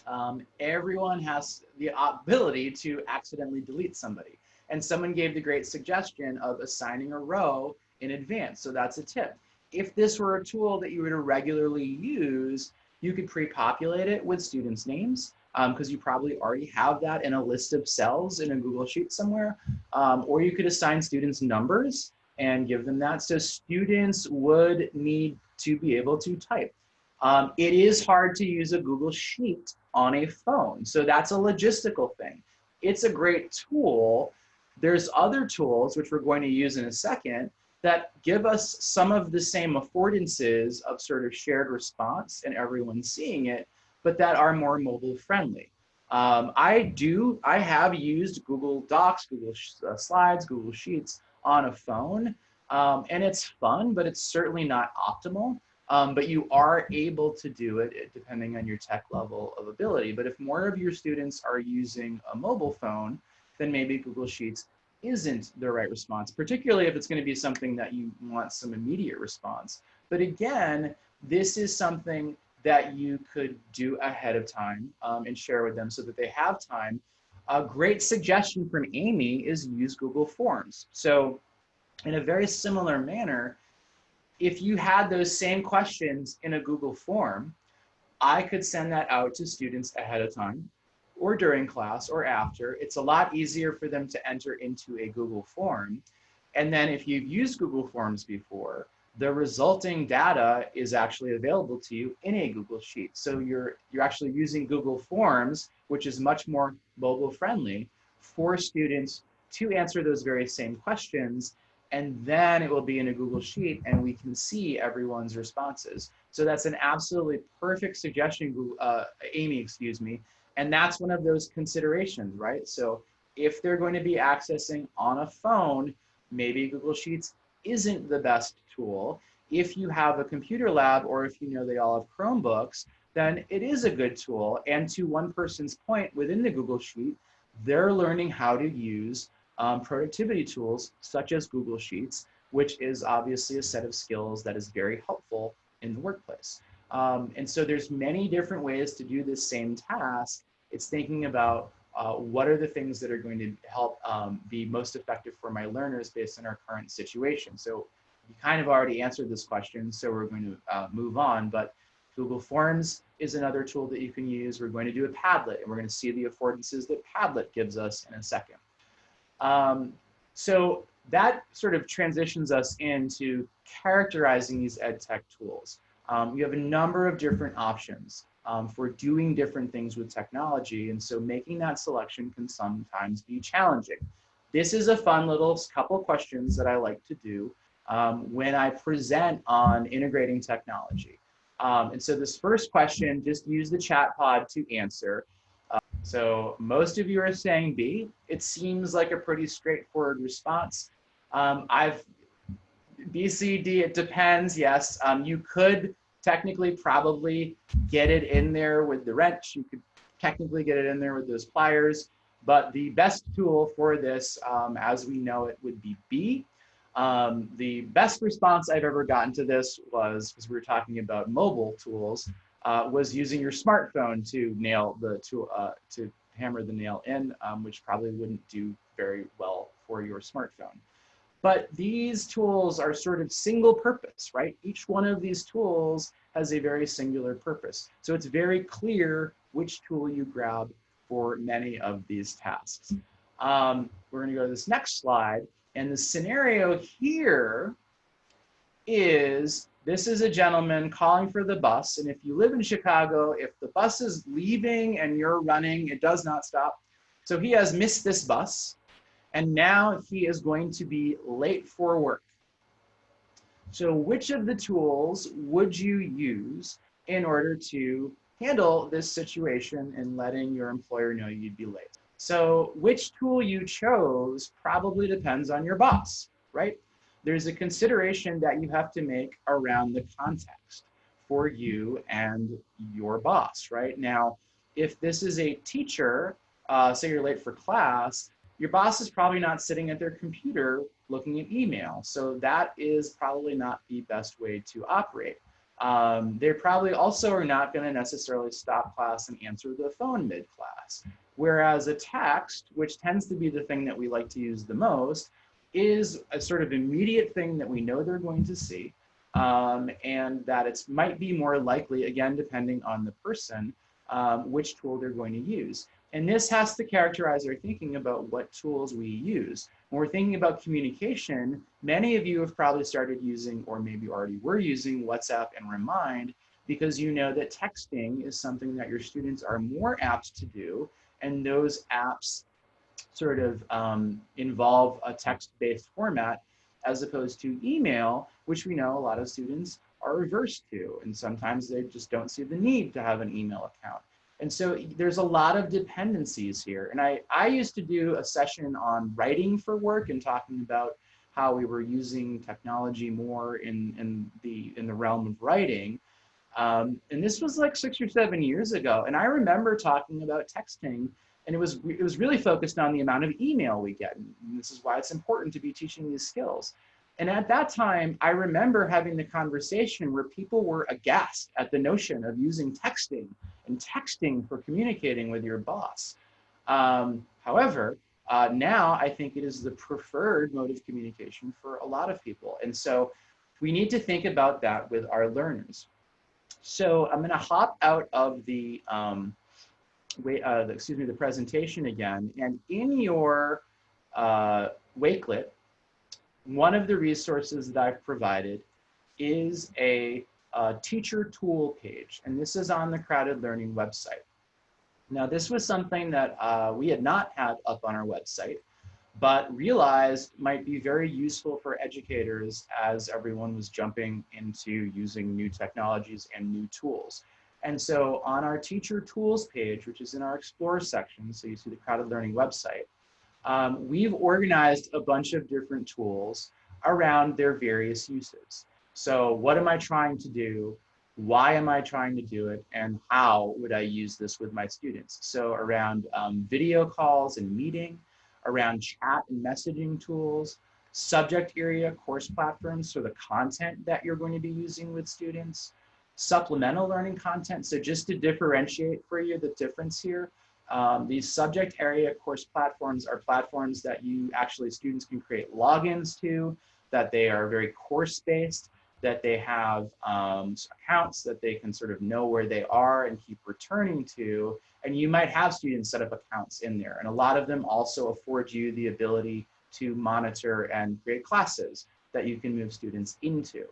um, everyone has the ability to accidentally delete somebody. And someone gave the great suggestion of assigning a row in advance. So that's a tip. If this were a tool that you were to regularly use, you could pre-populate it with students' names because um, you probably already have that in a list of cells in a Google Sheet somewhere. Um, or you could assign students numbers and give them that. So students would need to be able to type. Um, it is hard to use a Google Sheet on a phone. So that's a logistical thing. It's a great tool. There's other tools, which we're going to use in a second, that give us some of the same affordances of sort of shared response and everyone seeing it, but that are more mobile friendly. Um, I do, I have used Google Docs, Google uh, Slides, Google Sheets on a phone, um, and it's fun, but it's certainly not optimal. Um, but you are able to do it depending on your tech level of ability. But if more of your students are using a mobile phone, then maybe Google Sheets isn't the right response, particularly if it's going to be something that you want some immediate response. But again, this is something that you could do ahead of time um, and share with them so that they have time. A great suggestion from Amy is use Google Forms. So in a very similar manner, if you had those same questions in a Google form, I could send that out to students ahead of time or during class or after. It's a lot easier for them to enter into a Google form. And then if you've used Google Forms before, the resulting data is actually available to you in a Google Sheet. So you're, you're actually using Google Forms, which is much more mobile friendly for students to answer those very same questions and then it will be in a Google Sheet and we can see everyone's responses. So that's an absolutely perfect suggestion, uh, Amy, excuse me. And that's one of those considerations, right? So if they're going to be accessing on a phone, maybe Google Sheets isn't the best tool. If you have a computer lab or if you know they all have Chromebooks, then it is a good tool. And to one person's point within the Google Sheet, they're learning how to use um, productivity tools such as Google Sheets, which is obviously a set of skills that is very helpful in the workplace. Um, and so there's many different ways to do this same task. It's thinking about uh, what are the things that are going to help um, be most effective for my learners based on our current situation. So you kind of already answered this question, so we're going to uh, move on, but Google Forms is another tool that you can use. We're going to do a Padlet, and we're going to see the affordances that Padlet gives us in a second. Um, so that sort of transitions us into characterizing these ed tech tools. Um, you have a number of different options um, for doing different things with technology. And so making that selection can sometimes be challenging. This is a fun little couple questions that I like to do um, when I present on integrating technology. Um, and so this first question, just use the chat pod to answer. So most of you are saying B. It seems like a pretty straightforward response. Um, I've B, C, D, it depends. Yes, um, you could technically probably get it in there with the wrench. You could technically get it in there with those pliers. But the best tool for this, um, as we know it, would be B. Um, the best response I've ever gotten to this was, because we were talking about mobile tools, uh, was using your smartphone to nail the to uh, to hammer the nail in, um, which probably wouldn't do very well for your smartphone. But these tools are sort of single purpose, right? Each one of these tools has a very singular purpose. So it's very clear which tool you grab for many of these tasks. Um, we're gonna go to this next slide. And the scenario here is this is a gentleman calling for the bus. And if you live in Chicago, if the bus is leaving and you're running, it does not stop. So he has missed this bus. And now he is going to be late for work. So which of the tools would you use in order to handle this situation and letting your employer know you'd be late? So which tool you chose probably depends on your boss, right? there's a consideration that you have to make around the context. for you and your boss, right? Now, if this is a teacher, uh, say you're late for class, your boss is probably not sitting at their computer looking at email. So that is probably not the best way to operate. Um, they probably also are not going to necessarily stop class and answer the phone mid-class. Whereas a text, which tends to be the thing that we like to use the most, is a sort of immediate thing that we know they're going to see um, and that it might be more likely, again, depending on the person, um, which tool they're going to use. And this has to characterize our thinking about what tools we use. When we're thinking about communication, many of you have probably started using, or maybe already were using WhatsApp and Remind because you know that texting is something that your students are more apt to do. And those apps sort of um, involve a text-based format as opposed to email, which we know a lot of students are averse to. And sometimes they just don't see the need to have an email account. And so there's a lot of dependencies here. And I, I used to do a session on writing for work and talking about how we were using technology more in, in, the, in the realm of writing. Um, and this was like six or seven years ago. And I remember talking about texting and it was, it was really focused on the amount of email we get. And this is why it's important to be teaching these skills. And at that time, I remember having the conversation where people were aghast at the notion of using texting and texting for communicating with your boss. Um, however, uh, now I think it is the preferred mode of communication for a lot of people. And so we need to think about that with our learners. So I'm gonna hop out of the, um, wait, uh, the, excuse me, the presentation again. And in your uh, Wakelet, one of the resources that I've provided is a, a teacher tool page, and this is on the CrowdED Learning website. Now, this was something that uh, we had not had up on our website, but realized might be very useful for educators as everyone was jumping into using new technologies and new tools. And so on our teacher tools page, which is in our Explore section, so you see the CrowdED Learning website, um, we've organized a bunch of different tools around their various uses. So what am I trying to do? Why am I trying to do it? And how would I use this with my students? So around um, video calls and meeting, around chat and messaging tools, subject area course platforms, so the content that you're going to be using with students, supplemental learning content. So just to differentiate for you the difference here, um, these subject area course platforms are platforms that you actually students can create logins to, that they are very course based, that they have um, accounts that they can sort of know where they are and keep returning to. And you might have students set up accounts in there. And a lot of them also afford you the ability to monitor and create classes that you can move students into.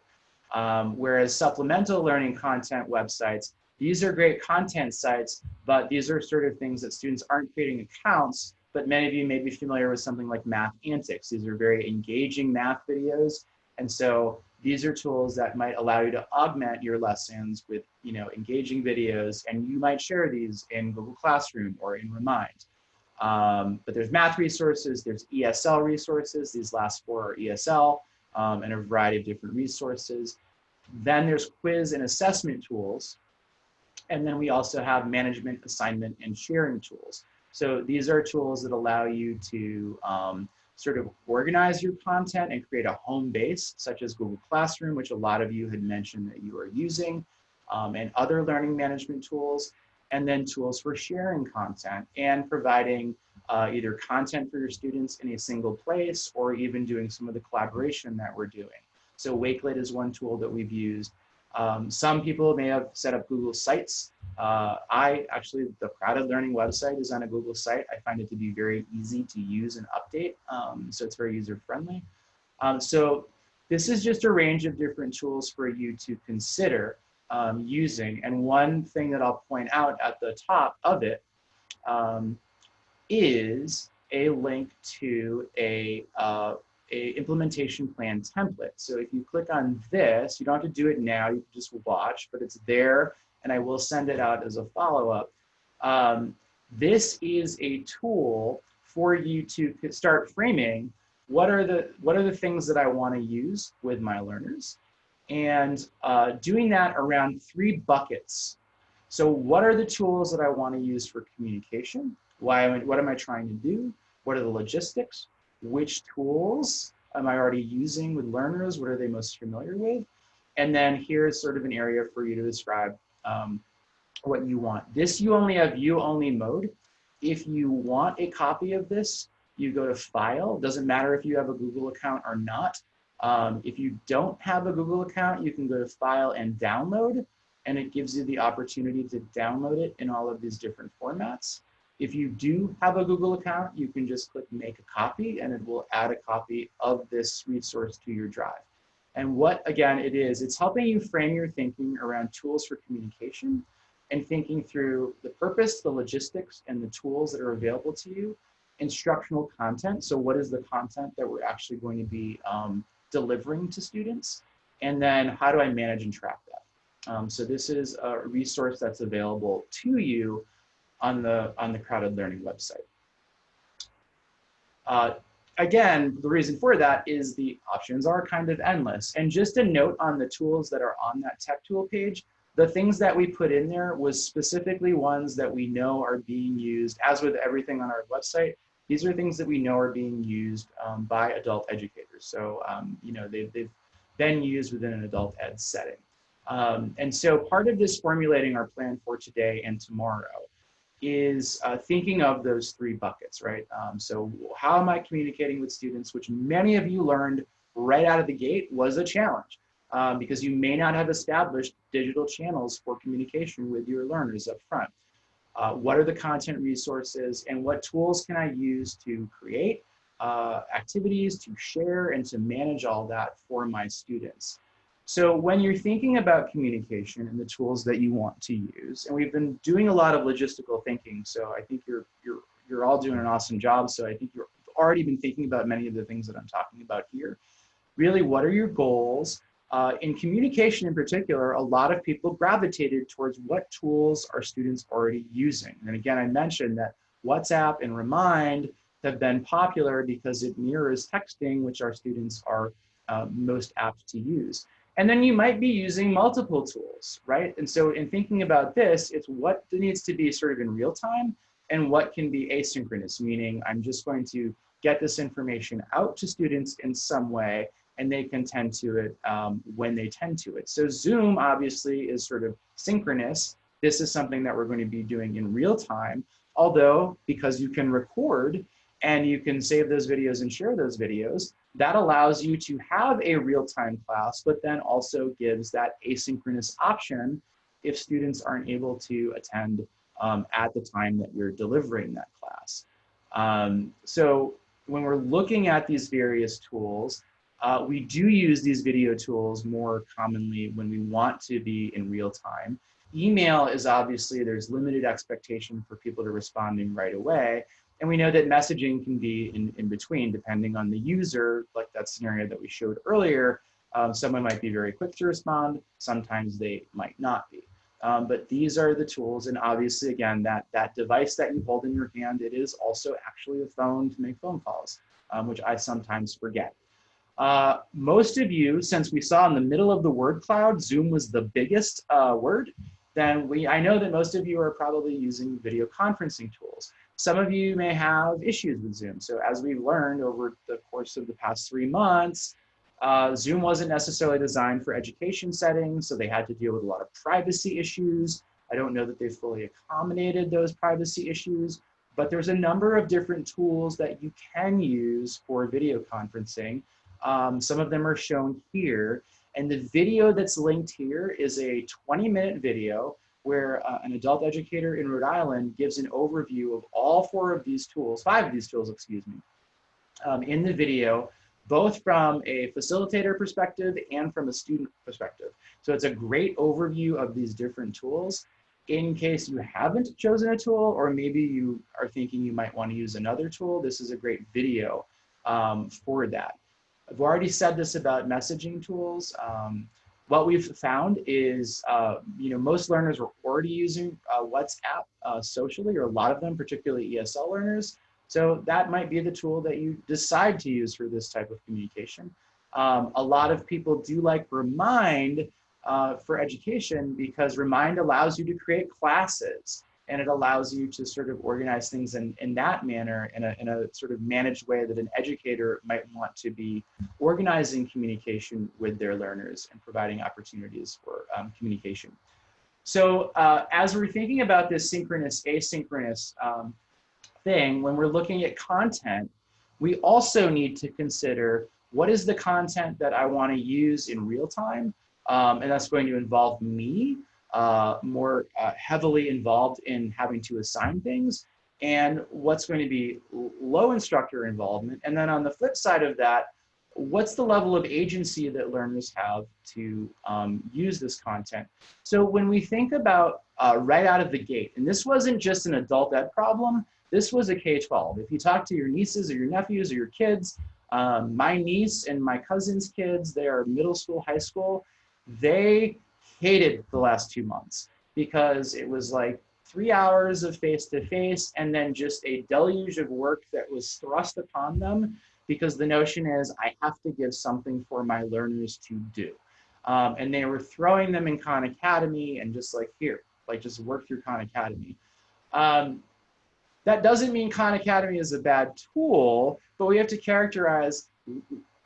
Um, whereas supplemental learning content websites these are great content sites, but these are sort of things that students aren't creating accounts, but many of you may be familiar with something like Math Antics. These are very engaging math videos. And so these are tools that might allow you to augment your lessons with you know, engaging videos, and you might share these in Google Classroom or in Remind. Um, but there's math resources, there's ESL resources, these last four are ESL, um, and a variety of different resources. Then there's quiz and assessment tools, and then we also have management, assignment, and sharing tools. So these are tools that allow you to um, sort of organize your content and create a home base, such as Google Classroom, which a lot of you had mentioned that you are using, um, and other learning management tools, and then tools for sharing content and providing uh, either content for your students in a single place or even doing some of the collaboration that we're doing. So Wakelet is one tool that we've used. Um, some people may have set up Google Sites. Uh, I actually, the CrowdED Learning website is on a Google site. I find it to be very easy to use and update, um, so it's very user friendly. Um, so this is just a range of different tools for you to consider um, using. And one thing that I'll point out at the top of it um, is a link to a uh, a implementation plan template. So if you click on this, you don't have to do it now, you can just watch, but it's there and I will send it out as a follow-up. Um, this is a tool for you to start framing what are the what are the things that I want to use with my learners and uh, doing that around three buckets. So what are the tools that I want to use for communication? Why what am I trying to do? What are the logistics? Which tools am I already using with learners? What are they most familiar with? And then here's sort of an area for you to describe um, what you want. This you only have view only mode. If you want a copy of this, you go to file. Doesn't matter if you have a Google account or not. Um, if you don't have a Google account, you can go to file and download, and it gives you the opportunity to download it in all of these different formats. If you do have a Google account, you can just click make a copy and it will add a copy of this resource to your drive. And what, again, it is, it's helping you frame your thinking around tools for communication and thinking through the purpose, the logistics, and the tools that are available to you, instructional content. So what is the content that we're actually going to be um, delivering to students? And then how do I manage and track that? Um, so this is a resource that's available to you on the, on the CrowdED Learning website. Uh, again, the reason for that is the options are kind of endless. And just a note on the tools that are on that tech tool page, the things that we put in there was specifically ones that we know are being used, as with everything on our website, these are things that we know are being used um, by adult educators. So, um, you know, they've, they've been used within an adult ed setting. Um, and so part of this formulating our plan for today and tomorrow is uh, thinking of those three buckets, right? Um, so how am I communicating with students, which many of you learned right out of the gate was a challenge um, because you may not have established digital channels for communication with your learners up front. Uh, what are the content resources and what tools can I use to create uh, activities, to share, and to manage all that for my students. So when you're thinking about communication and the tools that you want to use, and we've been doing a lot of logistical thinking, so I think you're, you're, you're all doing an awesome job. So I think you've already been thinking about many of the things that I'm talking about here. Really, what are your goals? Uh, in communication in particular, a lot of people gravitated towards what tools are students already using. And again, I mentioned that WhatsApp and Remind have been popular because it mirrors texting, which our students are uh, most apt to use. And then you might be using multiple tools, right? And so in thinking about this, it's what needs to be sort of in real time and what can be asynchronous, meaning I'm just going to get this information out to students in some way and they can tend to it um, when they tend to it. So Zoom obviously is sort of synchronous. This is something that we're going to be doing in real time, although because you can record and you can save those videos and share those videos, that allows you to have a real-time class, but then also gives that asynchronous option if students aren't able to attend um, at the time that you're delivering that class. Um, so when we're looking at these various tools, uh, we do use these video tools more commonly when we want to be in real time. Email is obviously, there's limited expectation for people to responding right away. And we know that messaging can be in, in between depending on the user, like that scenario that we showed earlier. Um, someone might be very quick to respond, sometimes they might not be. Um, but these are the tools, and obviously, again, that, that device that you hold in your hand, it is also actually a phone to make phone calls, um, which I sometimes forget. Uh, most of you, since we saw in the middle of the word cloud, Zoom was the biggest uh, word, then we, I know that most of you are probably using video conferencing tools. Some of you may have issues with Zoom. So as we've learned over the course of the past three months, uh, Zoom wasn't necessarily designed for education settings, so they had to deal with a lot of privacy issues. I don't know that they fully accommodated those privacy issues, but there's a number of different tools that you can use for video conferencing. Um, some of them are shown here, and the video that's linked here is a 20 minute video where uh, an adult educator in Rhode Island gives an overview of all four of these tools, five of these tools, excuse me, um, in the video, both from a facilitator perspective and from a student perspective. So it's a great overview of these different tools. In case you haven't chosen a tool, or maybe you are thinking you might want to use another tool, this is a great video um, for that. I've already said this about messaging tools. Um, what we've found is, uh, you know, most learners were already using uh, WhatsApp uh, socially, or a lot of them, particularly ESL learners. So that might be the tool that you decide to use for this type of communication. Um, a lot of people do like Remind uh, for education because Remind allows you to create classes and it allows you to sort of organize things in, in that manner in a, in a sort of managed way that an educator might want to be organizing communication with their learners and providing opportunities for um, communication. So uh, as we're thinking about this synchronous asynchronous um, thing, when we're looking at content, we also need to consider what is the content that I want to use in real time? Um, and that's going to involve me uh, more uh, heavily involved in having to assign things and what's going to be low instructor involvement. And then on the flip side of that, what's the level of agency that learners have to um, use this content? So when we think about uh, right out of the gate, and this wasn't just an adult ed problem, this was a K-12. If you talk to your nieces or your nephews or your kids, um, my niece and my cousin's kids, they are middle school, high school, they hated the last two months because it was like three hours of face-to-face and then just a deluge of work that was thrust upon them because the notion is I have to give something for my learners to do. Um, and they were throwing them in Khan Academy and just like here, like just work through Khan Academy. Um, that doesn't mean Khan Academy is a bad tool, but we have to characterize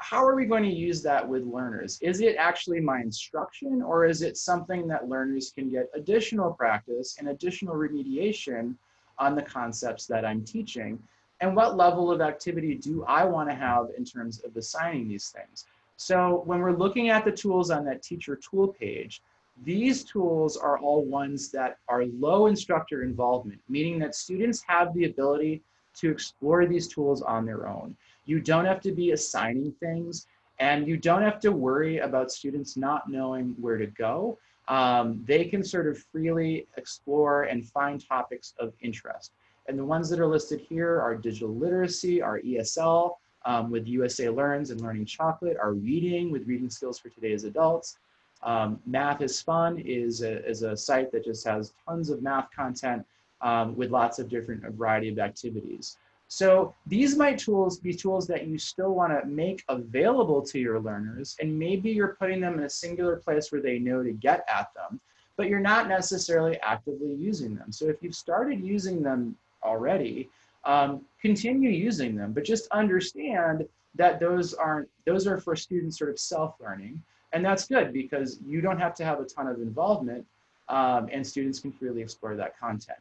how are we going to use that with learners? Is it actually my instruction or is it something that learners can get additional practice and additional remediation on the concepts that I'm teaching? And what level of activity do I want to have in terms of assigning these things? So when we're looking at the tools on that teacher tool page, these tools are all ones that are low instructor involvement, meaning that students have the ability to explore these tools on their own. You don't have to be assigning things and you don't have to worry about students not knowing where to go. Um, they can sort of freely explore and find topics of interest. And the ones that are listed here are digital literacy, our ESL um, with USA Learns and Learning Chocolate, our reading with reading skills for today's adults. Um, math is Fun is a, is a site that just has tons of math content um, with lots of different variety of activities. So these might tools be tools that you still want to make available to your learners, and maybe you're putting them in a singular place where they know to get at them, but you're not necessarily actively using them. So if you've started using them already, um, continue using them, but just understand that those aren't, those are for students sort of self-learning. And that's good because you don't have to have a ton of involvement um, and students can freely explore that content.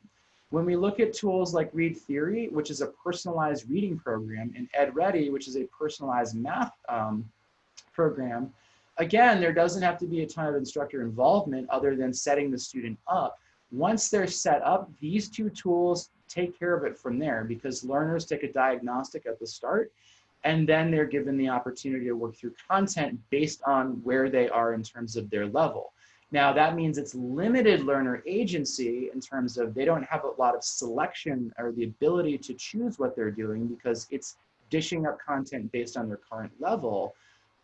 When we look at tools like ReadTheory, which is a personalized reading program, and EdReady, which is a personalized math um, program, again, there doesn't have to be a ton of instructor involvement other than setting the student up. Once they're set up, these two tools take care of it from there because learners take a diagnostic at the start and then they're given the opportunity to work through content based on where they are in terms of their level. Now that means it's limited learner agency in terms of they don't have a lot of selection or the ability to choose what they're doing because it's dishing up content based on their current level,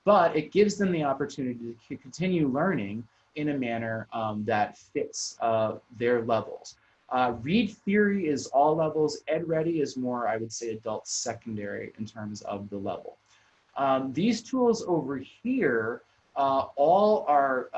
but it gives them the opportunity to continue learning in a manner um, that fits uh, their levels. Uh, read theory is all levels. EdReady is more, I would say, adult secondary in terms of the level. Um, these tools over here uh, all are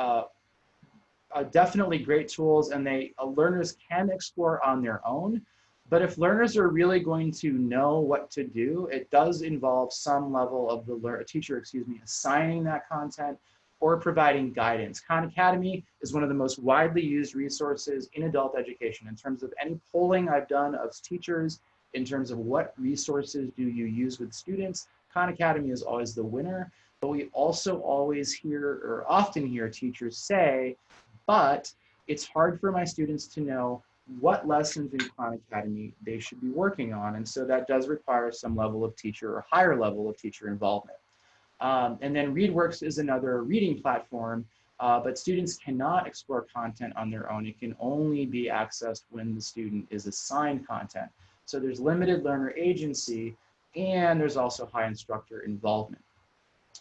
uh, definitely great tools and they uh, learners can explore on their own. But if learners are really going to know what to do, it does involve some level of the teacher, excuse me, assigning that content or providing guidance. Khan Academy is one of the most widely used resources in adult education in terms of any polling I've done of teachers in terms of what resources do you use with students. Khan Academy is always the winner, but we also always hear or often hear teachers say but it's hard for my students to know what lessons in Khan Academy they should be working on. And so that does require some level of teacher or higher level of teacher involvement. Um, and then ReadWorks is another reading platform, uh, but students cannot explore content on their own. It can only be accessed when the student is assigned content. So there's limited learner agency and there's also high instructor involvement.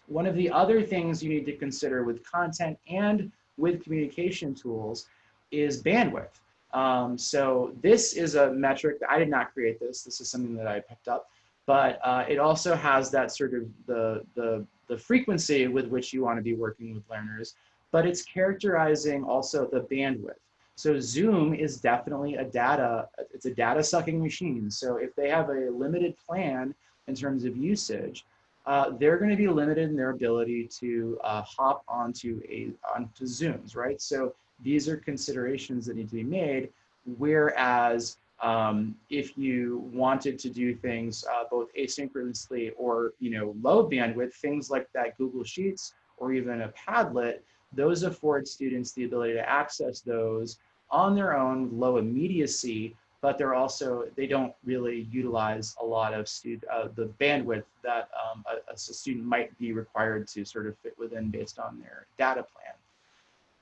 One of the other things you need to consider with content and with communication tools is bandwidth. Um, so this is a metric, that I did not create this, this is something that I picked up. but uh, it also has that sort of the, the, the frequency with which you want to be working with learners, but it's characterizing also the bandwidth. So Zoom is definitely a data, it's a data sucking machine. So if they have a limited plan in terms of usage, uh, they're going to be limited in their ability to uh, hop onto a onto Zooms, right? So these are considerations that need to be made. Whereas um, if you wanted to do things uh, both asynchronously or you know low bandwidth, things like that Google Sheets or even a Padlet, those afford students the ability to access those on their own, low immediacy, but they're also, they don't really utilize a lot of student, uh, the bandwidth that um, a, a, student might be required to sort of fit within based on their data plan.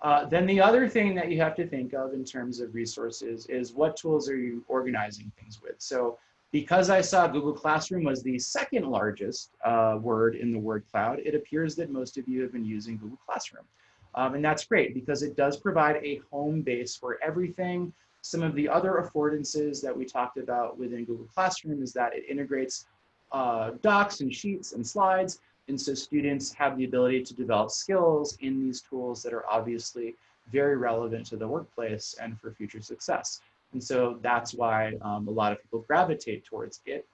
Uh, then the other thing that you have to think of in terms of resources is what tools are you organizing things with? So because I saw Google Classroom was the second largest uh, word in the word cloud, it appears that most of you have been using Google Classroom. Um, and that's great because it does provide a home base for everything. Some of the other affordances that we talked about within Google Classroom is that it integrates uh, docs and sheets and slides. And so students have the ability to develop skills in these tools that are obviously very relevant to the workplace and for future success. And so that's why um, a lot of people gravitate towards it.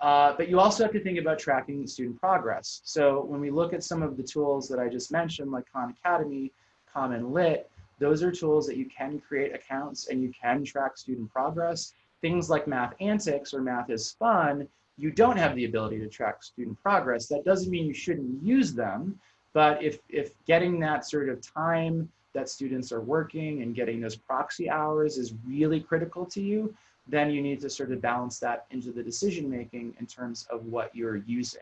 Uh, but you also have to think about tracking student progress. So when we look at some of the tools that I just mentioned, like Khan Academy, CommonLit, those are tools that you can create accounts and you can track student progress. Things like Math Antics or Math is Fun, you don't have the ability to track student progress. That doesn't mean you shouldn't use them, but if, if getting that sort of time that students are working and getting those proxy hours is really critical to you, then you need to sort of balance that into the decision making in terms of what you're using.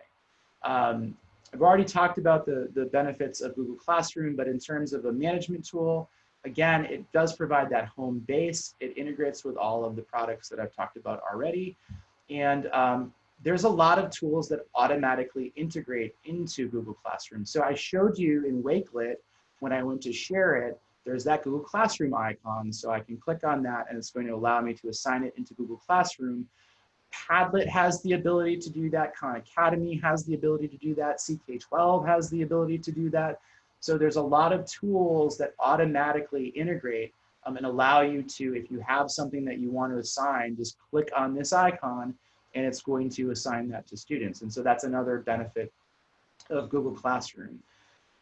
Um, I've already talked about the, the benefits of Google Classroom, but in terms of a management tool, again, it does provide that home base. It integrates with all of the products that I've talked about already. And um, there's a lot of tools that automatically integrate into Google Classroom. So I showed you in Wakelet, when I went to share it, there's that Google Classroom icon. So I can click on that and it's going to allow me to assign it into Google Classroom. Padlet has the ability to do that. Khan Academy has the ability to do that. CK12 has the ability to do that. So there's a lot of tools that automatically integrate um, and allow you to, if you have something that you want to assign, just click on this icon and it's going to assign that to students. And so that's another benefit of Google Classroom.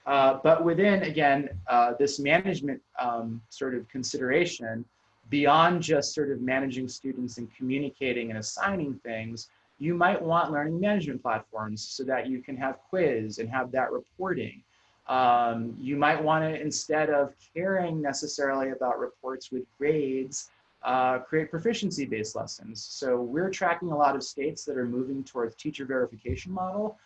Uh, but within, again, uh, this management um, sort of consideration, beyond just sort of managing students and communicating and assigning things, you might want learning management platforms so that you can have quiz and have that reporting. Um, you might want to, instead of caring necessarily about reports with grades, uh, create proficiency-based lessons. So we're tracking a lot of states that are moving towards teacher verification model,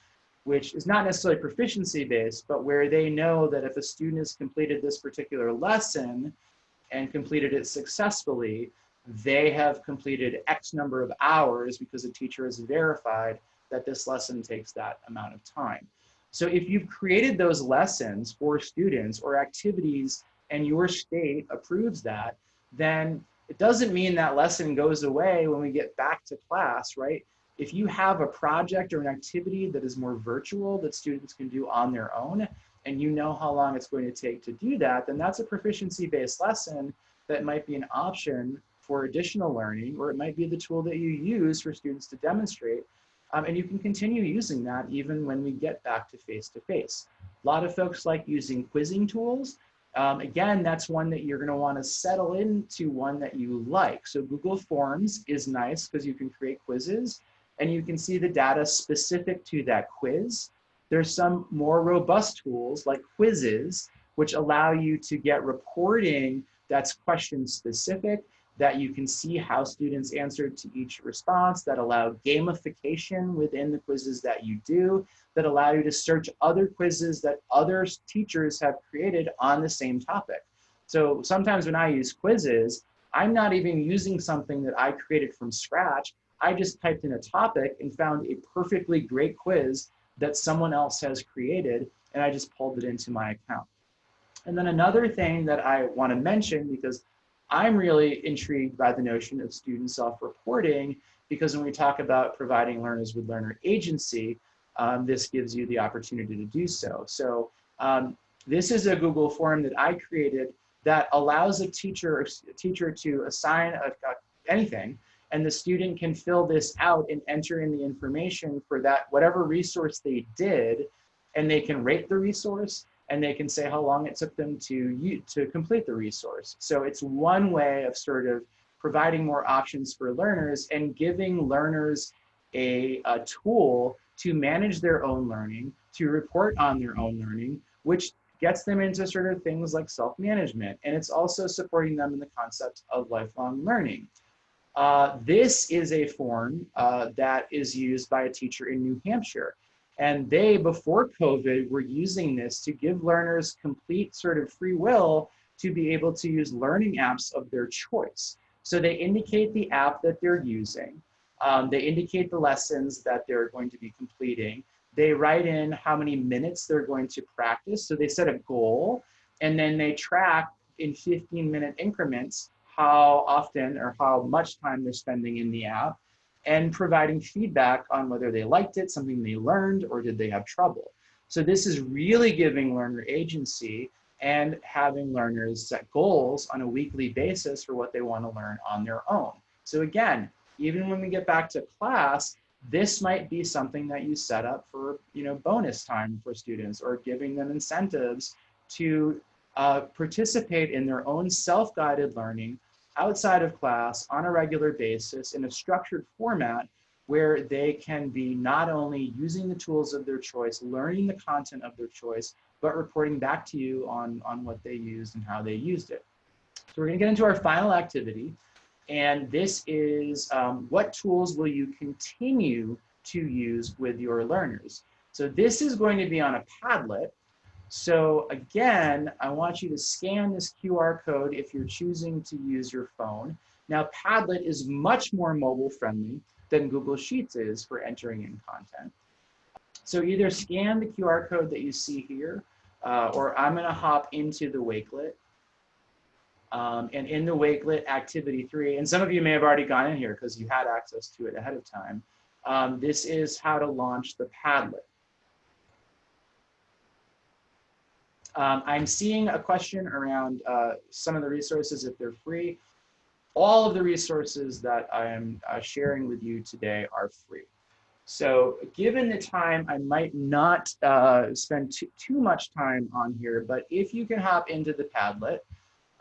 which is not necessarily proficiency based, but where they know that if a student has completed this particular lesson and completed it successfully, they have completed X number of hours because a teacher has verified that this lesson takes that amount of time. So if you've created those lessons for students or activities and your state approves that, then it doesn't mean that lesson goes away when we get back to class, right? If you have a project or an activity that is more virtual that students can do on their own, and you know how long it's going to take to do that, then that's a proficiency-based lesson that might be an option for additional learning, or it might be the tool that you use for students to demonstrate. Um, and you can continue using that even when we get back to face-to-face. -face. A lot of folks like using quizzing tools. Um, again, that's one that you're gonna wanna settle into one that you like. So Google Forms is nice because you can create quizzes and you can see the data specific to that quiz. There's some more robust tools like Quizizz, which allow you to get reporting that's question specific, that you can see how students answered to each response, that allow gamification within the quizzes that you do, that allow you to search other quizzes that other teachers have created on the same topic. So sometimes when I use Quizizz, I'm not even using something that I created from scratch. I just typed in a topic and found a perfectly great quiz that someone else has created, and I just pulled it into my account. And then another thing that I want to mention, because I'm really intrigued by the notion of student self-reporting, because when we talk about providing learners with learner agency, um, this gives you the opportunity to do so. So um, this is a Google form that I created that allows a teacher, a teacher to assign a, a, anything and the student can fill this out and enter in the information for that, whatever resource they did, and they can rate the resource and they can say how long it took them to, to complete the resource. So it's one way of sort of providing more options for learners and giving learners a, a tool to manage their own learning, to report on their own learning, which gets them into sort of things like self-management. And it's also supporting them in the concept of lifelong learning. Uh, this is a form uh, that is used by a teacher in New Hampshire. And they, before COVID, were using this to give learners complete sort of free will to be able to use learning apps of their choice. So they indicate the app that they're using. Um, they indicate the lessons that they're going to be completing. They write in how many minutes they're going to practice. So they set a goal and then they track in 15 minute increments how often or how much time they're spending in the app and providing feedback on whether they liked it, something they learned, or did they have trouble. So this is really giving learner agency and having learners set goals on a weekly basis for what they want to learn on their own. So again, even when we get back to class, this might be something that you set up for you know bonus time for students or giving them incentives to uh, participate in their own self-guided learning outside of class on a regular basis in a structured format where they can be not only using the tools of their choice, learning the content of their choice, but reporting back to you on, on what they used and how they used it. So we're gonna get into our final activity. And this is um, what tools will you continue to use with your learners? So this is going to be on a Padlet. So again, I want you to scan this QR code if you're choosing to use your phone. Now Padlet is much more mobile friendly than Google Sheets is for entering in content. So either scan the QR code that you see here, uh, or I'm gonna hop into the Wakelet. Um, and in the Wakelet activity three, and some of you may have already gone in here because you had access to it ahead of time. Um, this is how to launch the Padlet. Um, I'm seeing a question around uh, some of the resources if they're free. All of the resources that I am uh, sharing with you today are free. So given the time, I might not uh, spend too, much time on here, but if you can hop into the Padlet,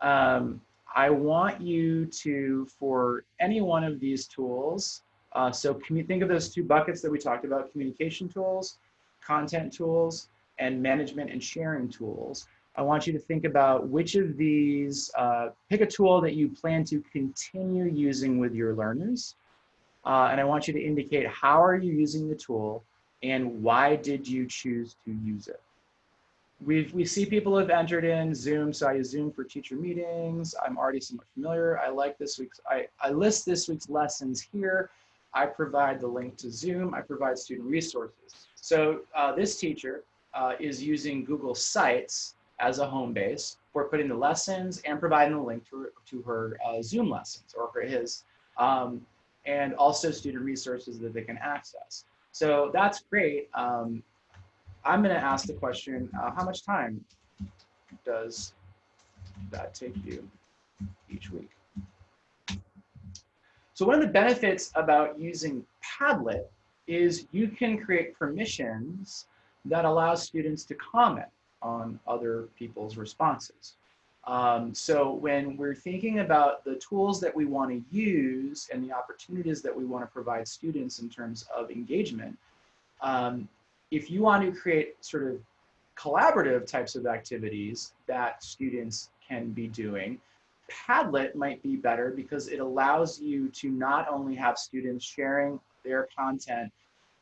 um, I want you to, for any one of these tools, uh, so think of those two buckets that we talked about, communication tools, content tools, and management and sharing tools. I want you to think about which of these, uh, pick a tool that you plan to continue using with your learners. Uh, and I want you to indicate how are you using the tool and why did you choose to use it? We've, we see people have entered in Zoom, so I use Zoom for teacher meetings. I'm already somewhat familiar. I like this week's, I, I list this week's lessons here. I provide the link to Zoom. I provide student resources. So uh, this teacher uh, is using Google Sites as a home base for putting the lessons and providing the link to, to her uh, Zoom lessons or for his, um, and also student resources that they can access. So that's great. Um, I'm gonna ask the question, uh, how much time does that take you each week? So one of the benefits about using Padlet is you can create permissions that allows students to comment on other people's responses. Um, so when we're thinking about the tools that we want to use and the opportunities that we want to provide students in terms of engagement, um, if you want to create sort of collaborative types of activities that students can be doing, Padlet might be better because it allows you to not only have students sharing their content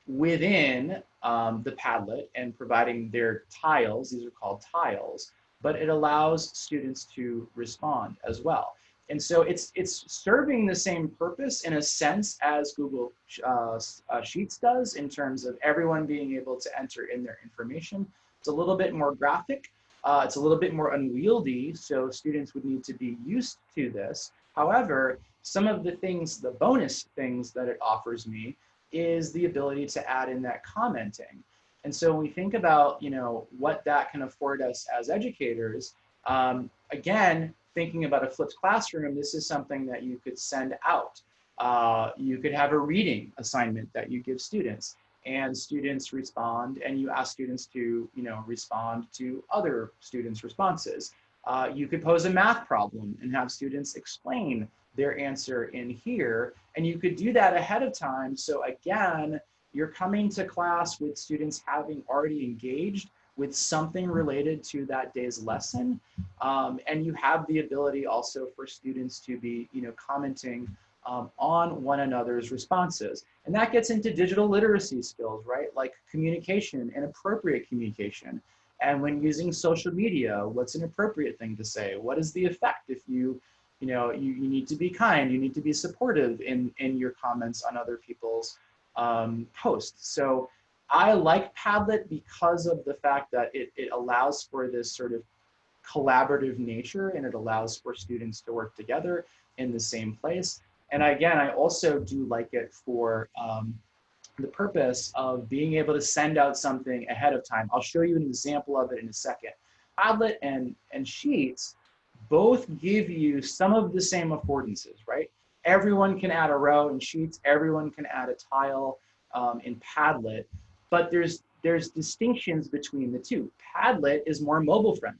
within um, the Padlet and providing their tiles, these are called tiles, but it allows students to respond as well. And so it's, it's serving the same purpose in a sense as Google uh, uh, Sheets does in terms of everyone being able to enter in their information. It's a little bit more graphic. Uh, it's a little bit more unwieldy, so students would need to be used to this. However, some of the things, the bonus things that it offers me is the ability to add in that commenting. And so when we think about, you know, what that can afford us as educators, um, again, thinking about a flipped classroom, this is something that you could send out. Uh, you could have a reading assignment that you give students and students respond and you ask students to, you know, respond to other students' responses. Uh, you could pose a math problem and have students explain their answer in here. And you could do that ahead of time. So again, you're coming to class with students having already engaged with something related to that day's lesson. Um, and you have the ability also for students to be, you know, commenting um, on one another's responses. And that gets into digital literacy skills, right? Like communication and appropriate communication. And when using social media, what's an appropriate thing to say? What is the effect if you, you know, you, you need to be kind, you need to be supportive in, in your comments on other people's um, posts. So I like Padlet because of the fact that it, it allows for this sort of collaborative nature and it allows for students to work together in the same place. And again, I also do like it for um, the purpose of being able to send out something ahead of time. I'll show you an example of it in a second. Padlet and, and Sheets both give you some of the same affordances, right? Everyone can add a row in Sheets, everyone can add a tile um, in Padlet, but there's, there's distinctions between the two. Padlet is more mobile friendly.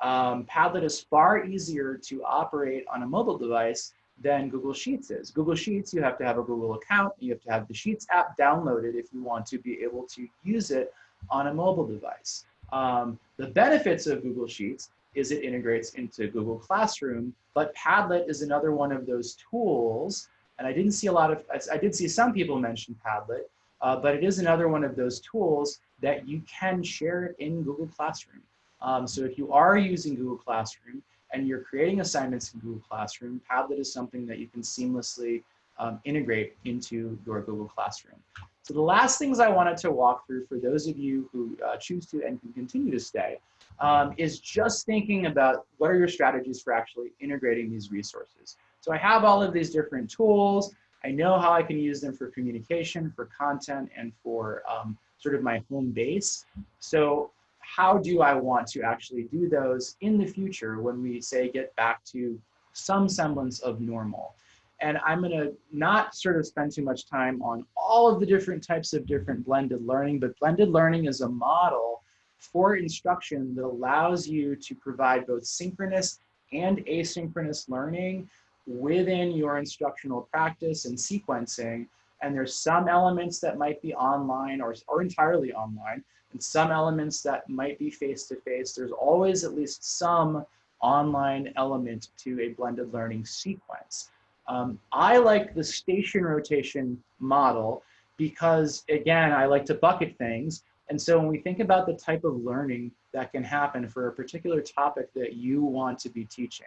Um, Padlet is far easier to operate on a mobile device than Google Sheets is. Google Sheets, you have to have a Google account, you have to have the Sheets app downloaded if you want to be able to use it on a mobile device. Um, the benefits of Google Sheets is it integrates into Google Classroom, but Padlet is another one of those tools, and I didn't see a lot of, I did see some people mention Padlet, uh, but it is another one of those tools that you can share it in Google Classroom. Um, so if you are using Google Classroom, and you're creating assignments in Google Classroom, Padlet is something that you can seamlessly um, integrate into your Google Classroom. So the last things I wanted to walk through for those of you who uh, choose to and can continue to stay um, is just thinking about what are your strategies for actually integrating these resources. So I have all of these different tools. I know how I can use them for communication, for content, and for um, sort of my home base. So how do I want to actually do those in the future when we say get back to some semblance of normal? And I'm gonna not sort of spend too much time on all of the different types of different blended learning, but blended learning is a model for instruction that allows you to provide both synchronous and asynchronous learning within your instructional practice and sequencing. And there's some elements that might be online or, or entirely online, and some elements that might be face-to-face. -face. There's always at least some online element to a blended learning sequence. Um, I like the station rotation model because again, I like to bucket things. And so when we think about the type of learning that can happen for a particular topic that you want to be teaching,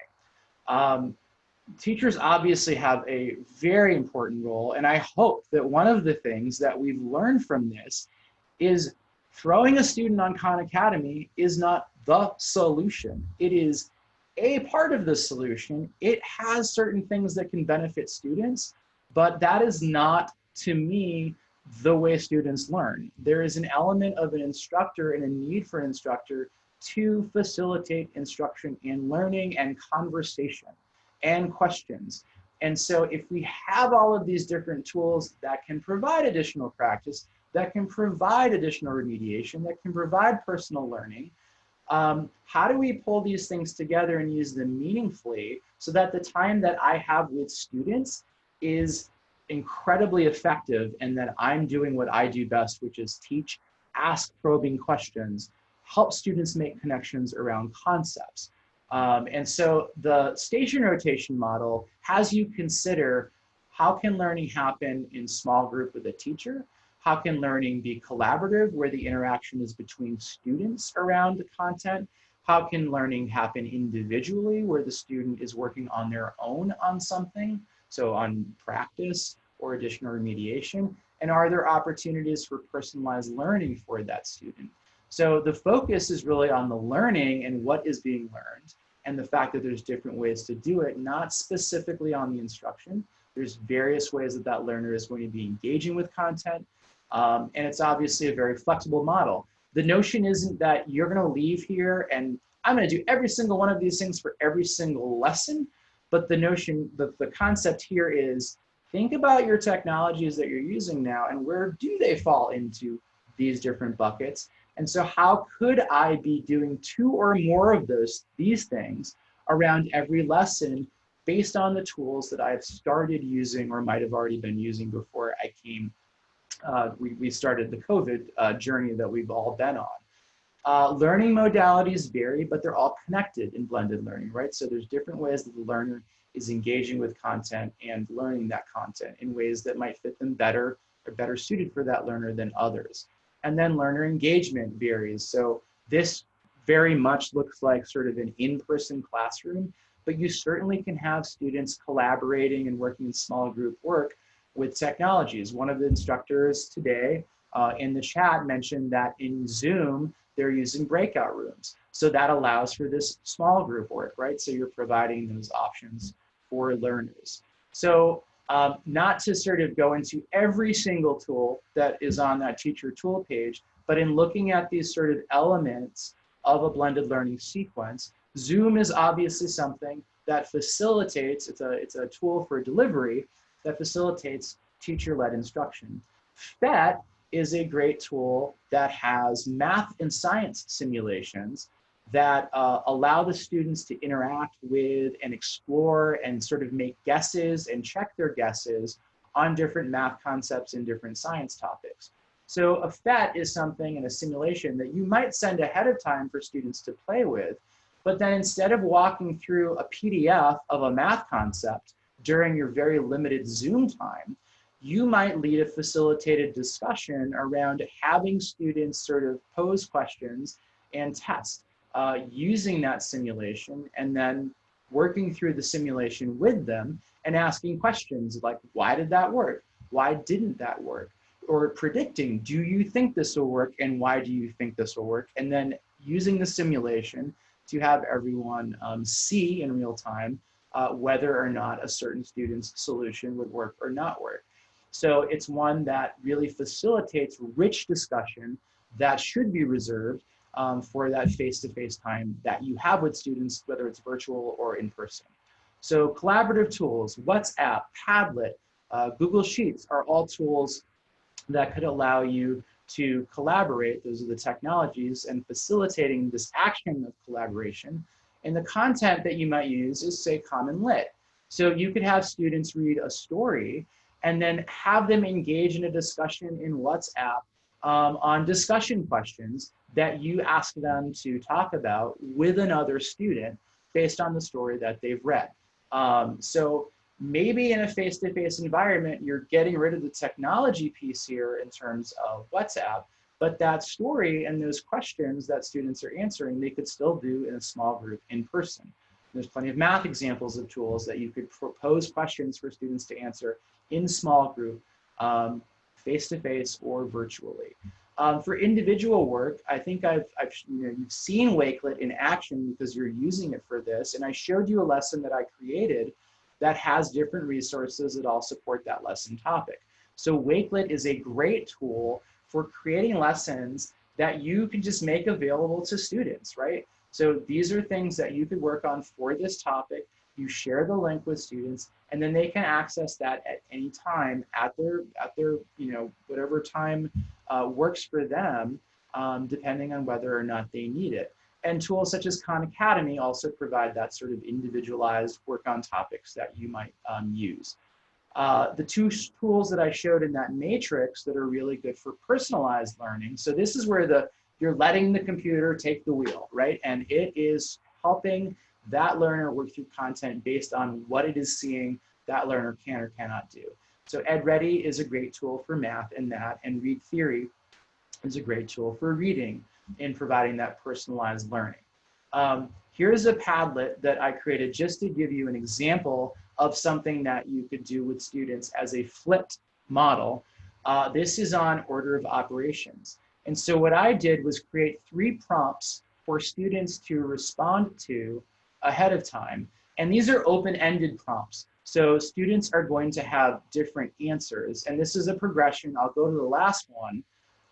um, teachers obviously have a very important role. And I hope that one of the things that we've learned from this is throwing a student on Khan Academy is not the solution. It is a part of the solution. It has certain things that can benefit students, but that is not, to me, the way students learn. There is an element of an instructor and a need for an instructor to facilitate instruction and learning and conversation and questions. And so if we have all of these different tools that can provide additional practice, that can provide additional remediation, that can provide personal learning. Um, how do we pull these things together and use them meaningfully so that the time that I have with students is incredibly effective and that I'm doing what I do best, which is teach, ask probing questions, help students make connections around concepts. Um, and so the station rotation model has you consider how can learning happen in small group with a teacher? How can learning be collaborative where the interaction is between students around the content? How can learning happen individually where the student is working on their own on something? So on practice or additional remediation? And are there opportunities for personalized learning for that student? So the focus is really on the learning and what is being learned. and the fact that there's different ways to do it, not specifically on the instruction. There's various ways that that learner is going to be engaging with content. Um, and it's obviously a very flexible model. The notion isn't that you're going to leave here and I'm going to do every single one of these things for every single lesson. But the notion, the, the concept here is think about your technologies that you're using now and where do they fall into these different buckets and so how could I be doing two or more of those, these things around every lesson based on the tools that I've started using or might have already been using before I came, uh, we, we started the COVID uh, journey that we've all been on. Uh, learning modalities vary, but they're all connected in blended learning, right? So there's different ways that the learner is engaging with content and learning that content in ways that might fit them better or better suited for that learner than others. And then learner engagement varies. So this very much looks like sort of an in-person classroom, but you certainly can have students collaborating and working in small group work with technologies. One of the instructors today uh, in the chat mentioned that in Zoom, they're using breakout rooms. So that allows for this small group work, right? So you're providing those options for learners. So um, not to sort of go into every single tool that is on that teacher tool page, but in looking at these sort of elements of a blended learning sequence, Zoom is obviously something that facilitates, it's a, it's a tool for delivery that facilitates teacher-led instruction. PhET is a great tool that has math and science simulations that uh, allow the students to interact with and explore and sort of make guesses and check their guesses on different math concepts and different science topics. So a PhET is something in a simulation that you might send ahead of time for students to play with, but then instead of walking through a PDF of a math concept during your very limited Zoom time, you might lead a facilitated discussion around having students sort of pose questions and test uh, using that simulation and then working through the simulation with them and asking questions like, why did that work? Why didn't that work? Or predicting, do you think this will work and why do you think this will work? And then using the simulation to have everyone um, see in real time uh, whether or not a certain student's solution would work or not work. So it's one that really facilitates rich discussion that should be reserved um, for that face-to-face -face time that you have with students, whether it's virtual or in person. So collaborative tools, WhatsApp, Padlet, uh, Google Sheets are all tools that could allow you to collaborate. Those are the technologies and facilitating this action of collaboration. And the content that you might use is say CommonLit. So you could have students read a story and then have them engage in a discussion in WhatsApp um, on discussion questions that you ask them to talk about with another student based on the story that they've read. Um, so maybe in a face-to-face -face environment, you're getting rid of the technology piece here in terms of WhatsApp, but that story and those questions that students are answering, they could still do in a small group in person. There's plenty of math examples of tools that you could propose questions for students to answer in small group um, face-to-face or virtually. Um, for individual work, I think I've, I've you know, you've seen Wakelet in action because you're using it for this. And I showed you a lesson that I created that has different resources that all support that lesson topic. So Wakelet is a great tool for creating lessons that you can just make available to students, right? So these are things that you could work on for this topic you share the link with students and then they can access that at any time at their at their you know whatever time uh, works for them um, depending on whether or not they need it and tools such as khan academy also provide that sort of individualized work on topics that you might um, use uh, the two tools that I showed in that matrix that are really good for personalized learning. So this is where the you're letting the computer take the wheel, right? And it is helping that learner work through content based on what it is seeing that learner can or cannot do. So EdReady is a great tool for math and that, and ReadTheory is a great tool for reading in providing that personalized learning. Um, here's a Padlet that I created just to give you an example of something that you could do with students as a flipped model. Uh, this is on order of operations. And so what I did was create three prompts for students to respond to ahead of time. And these are open-ended prompts. So students are going to have different answers. And this is a progression. I'll go to the last one.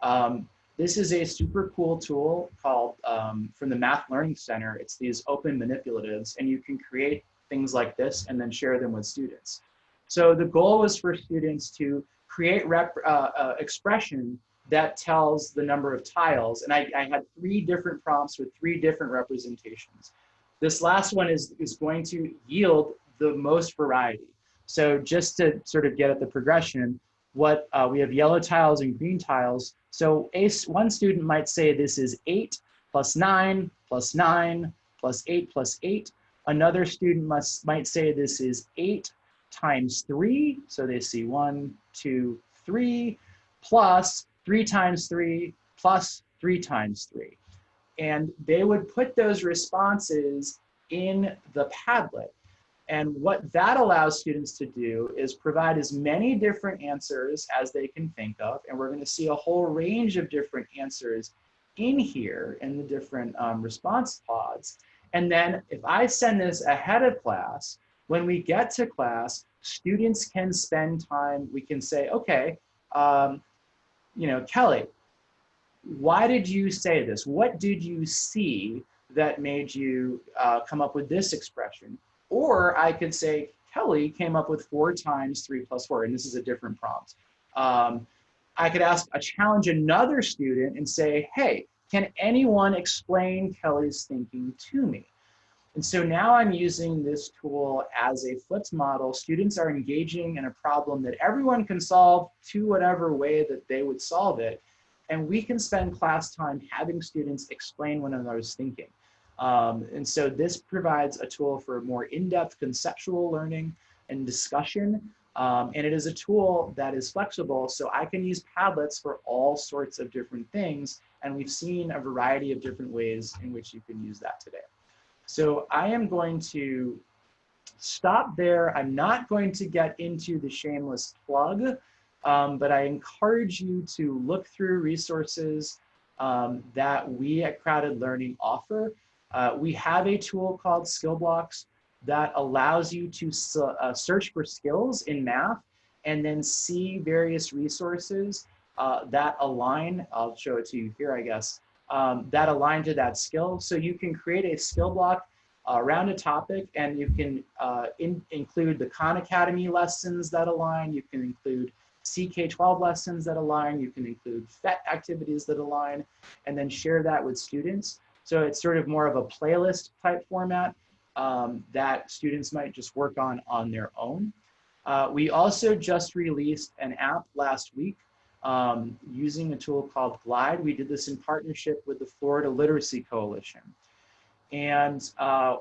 Um, this is a super cool tool called um, from the Math Learning Center. It's these open manipulatives and you can create things like this and then share them with students. So the goal was for students to create rep, uh, uh, expression that tells the number of tiles. And I, I, had three different prompts with three different representations. This last one is, is going to yield the most variety. So just to sort of get at the progression, what uh, we have yellow tiles and green tiles. So a, one student might say this is eight plus nine plus nine plus eight plus eight. Another student must might say this is eight times three. So they see one, two, three, plus three times three, plus three times three. And they would put those responses in the Padlet. And what that allows students to do is provide as many different answers as they can think of. And we're gonna see a whole range of different answers in here in the different um, response pods. And then if I send this ahead of class, when we get to class, students can spend time, we can say, okay, um, you know, Kelly, why did you say this? What did you see that made you uh, come up with this expression? Or I could say, Kelly came up with four times three plus four, and this is a different prompt. Um, I could ask, a challenge another student and say, hey, can anyone explain Kelly's thinking to me? And so now I'm using this tool as a flipped model. Students are engaging in a problem that everyone can solve to whatever way that they would solve it. And we can spend class time having students explain one another's thinking. Um, and so this provides a tool for more in-depth conceptual learning and discussion. Um, and it is a tool that is flexible, so I can use Padlets for all sorts of different things. And we've seen a variety of different ways in which you can use that today. So I am going to stop there. I'm not going to get into the shameless plug, um, but I encourage you to look through resources um, that we at CrowdED Learning offer. Uh, we have a tool called SkillBlox that allows you to uh, search for skills in math and then see various resources uh, that align. I'll show it to you here, I guess, um, that align to that skill. So you can create a skill block uh, around a topic and you can uh, in, include the Khan Academy lessons that align. You can include CK12 lessons that align. You can include PhET activities that align and then share that with students. So it's sort of more of a playlist type format um, that students might just work on on their own. Uh, we also just released an app last week um, using a tool called Glide. We did this in partnership with the Florida Literacy Coalition. And uh,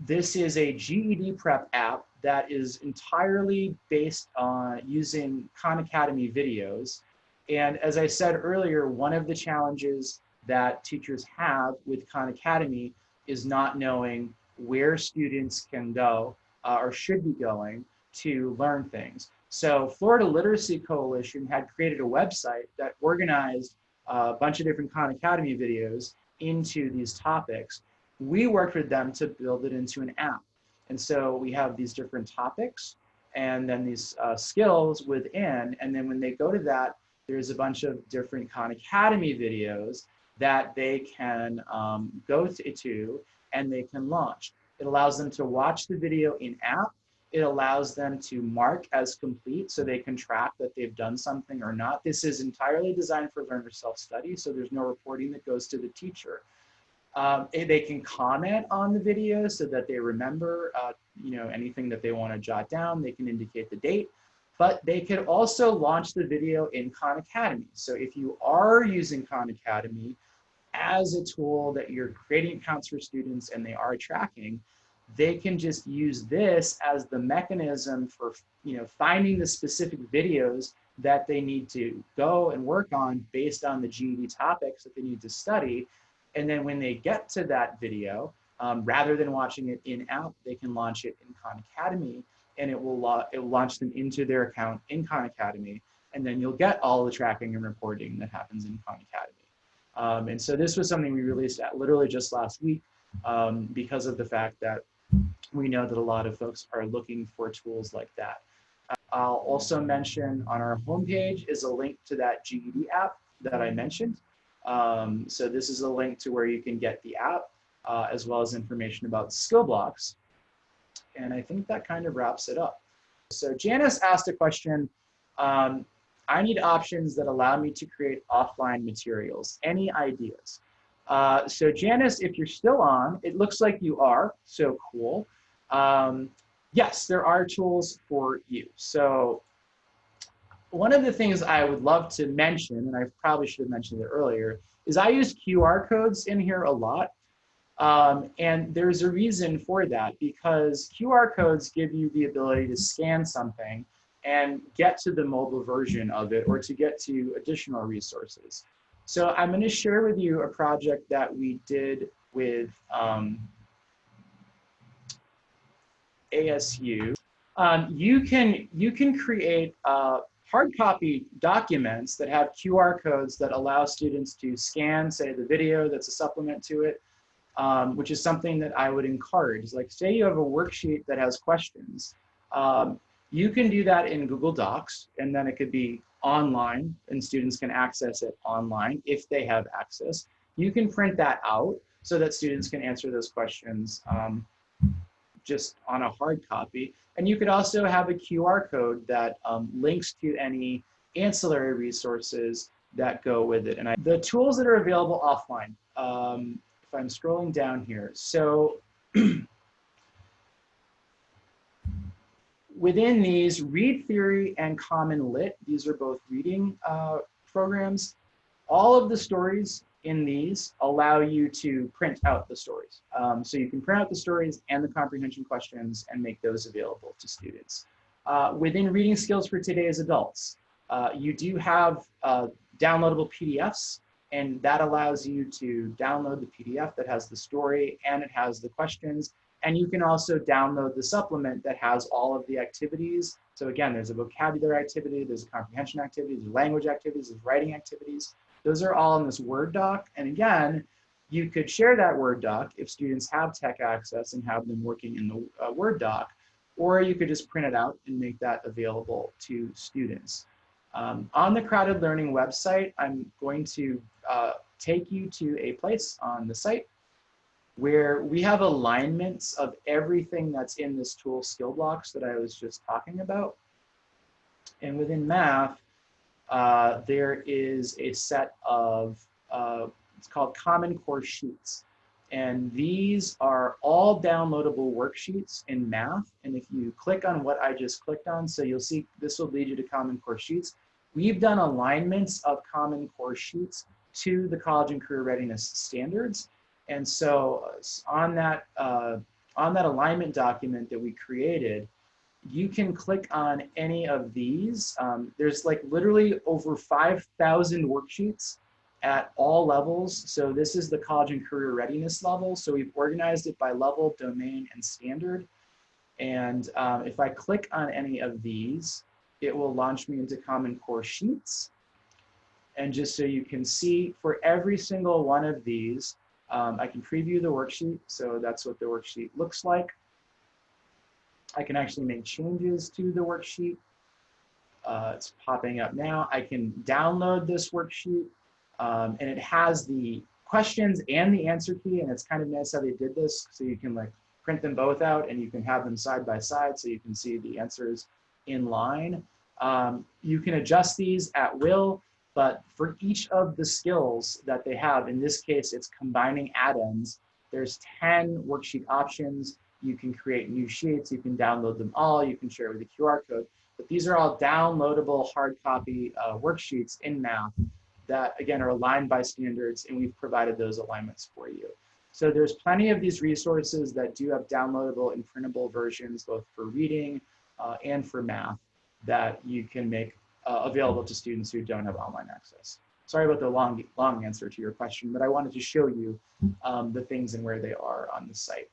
this is a GED prep app that is entirely based on using Khan Academy videos. And as I said earlier, one of the challenges that teachers have with Khan Academy is not knowing where students can go uh, or should be going to learn things. So Florida Literacy Coalition had created a website that organized a bunch of different Khan Academy videos into these topics. We worked with them to build it into an app. And so we have these different topics and then these uh, skills within. And then when they go to that, there's a bunch of different Khan Academy videos that they can um, go to and they can launch. It allows them to watch the video in app. It allows them to mark as complete so they can track that they've done something or not. This is entirely designed for learner self-study, so there's no reporting that goes to the teacher. Um, eh, they can comment on the video so that they remember uh, you know, anything that they want to jot down. They can indicate the date but they could also launch the video in Khan Academy. So if you are using Khan Academy, as a tool that you're creating accounts for students and they are tracking, they can just use this as the mechanism for you know finding the specific videos that they need to go and work on based on the GED topics that they need to study. And then when they get to that video, um, rather than watching it in app, they can launch it in Khan Academy and it will, it will launch them into their account in Khan Academy. And then you'll get all the tracking and reporting that happens in Khan Academy. Um, and so this was something we released at literally just last week. um, because of the fact that we know that a lot of folks are looking for tools like that. I'll also mention on our homepage is a link to that GED app that I mentioned. Um, so this is a link to where you can get the app uh, as well as information about SkillBlox. And I think that kind of wraps it up. So Janice asked a question, um, I need options that allow me to create offline materials. Any ideas? Uh, so Janice, if you're still on, it looks like you are, so cool. Um, yes, there are tools for you. So one of the things I would love to mention, and I probably should have mentioned it earlier, is I use QR codes in here a lot. Um, and there's a reason for that because QR codes give you the ability to scan something and get to the mobile version of it or to get to additional resources. So I'm going to share with you a project that we did with um, ASU. Um, you can you can create uh, hard copy documents that have QR codes that allow students to scan, say, the video that's a supplement to it, um, which is something that I would encourage. Like, say you have a worksheet that has questions. Um, you can do that in Google Docs, and then it could be online, and students can access it online if they have access. You can print that out so that students can answer those questions um, just on a hard copy. And you could also have a QR code that um, links to any ancillary resources that go with it. And I, the tools that are available offline, um, if I'm scrolling down here. So within these, ReadTheory and CommonLit, these are both reading uh, programs. All of the stories in these allow you to print out the stories. Um, so you can print out the stories and the comprehension questions and make those available to students. Uh, within Reading Skills for Today's Adults, uh, you do have uh, downloadable PDFs and that allows you to download the PDF that has the story and it has the questions and you can also download the supplement that has all of the activities. So again, there's a vocabulary activity, there's a comprehension activity, there's language activities, there's writing activities. Those are all in this Word doc. And again, you could share that Word doc if students have tech access and have them working in the uh, Word doc, or you could just print it out and make that available to students. Um, on the CrowdED Learning website, I'm going to uh, take you to a place on the site where we have alignments of everything that's in this tool SkillBlox that I was just talking about. And within math, uh, there is a set of, uh, it's called Common Core Sheets. And these are all downloadable worksheets in math. And if you click on what I just clicked on, so you'll see this will lead you to Common Core Sheets. We've done alignments of Common Core Sheets to the College and Career Readiness standards. And so uh, on that, uh, on that alignment document that we created, you can click on any of these. Um, there's like literally over 5,000 worksheets at all levels. So this is the college and career readiness level. So we've organized it by level, domain, and standard. And um, if I click on any of these, it will launch me into Common Core Sheets. And just so you can see, for every single one of these, um, I can preview the worksheet, so that's what the worksheet looks like. I can actually make changes to the worksheet. Uh, it's popping up now. I can download this worksheet, um, and it has the questions and the answer key, and it's kind of nice how they did this, so you can like print them both out, and you can have them side by side, so you can see the answers in line. Um, you can adjust these at will. But for each of the skills that they have, in this case, it's combining add-ins, there's 10 worksheet options. You can create new sheets, you can download them all, you can share with a QR code. But these are all downloadable hard copy uh, worksheets in math that again are aligned by standards and we've provided those alignments for you. So there's plenty of these resources that do have downloadable and printable versions both for reading uh, and for math that you can make uh, available to students who don't have online access. Sorry about the long, long answer to your question, but I wanted to show you um, the things and where they are on the site.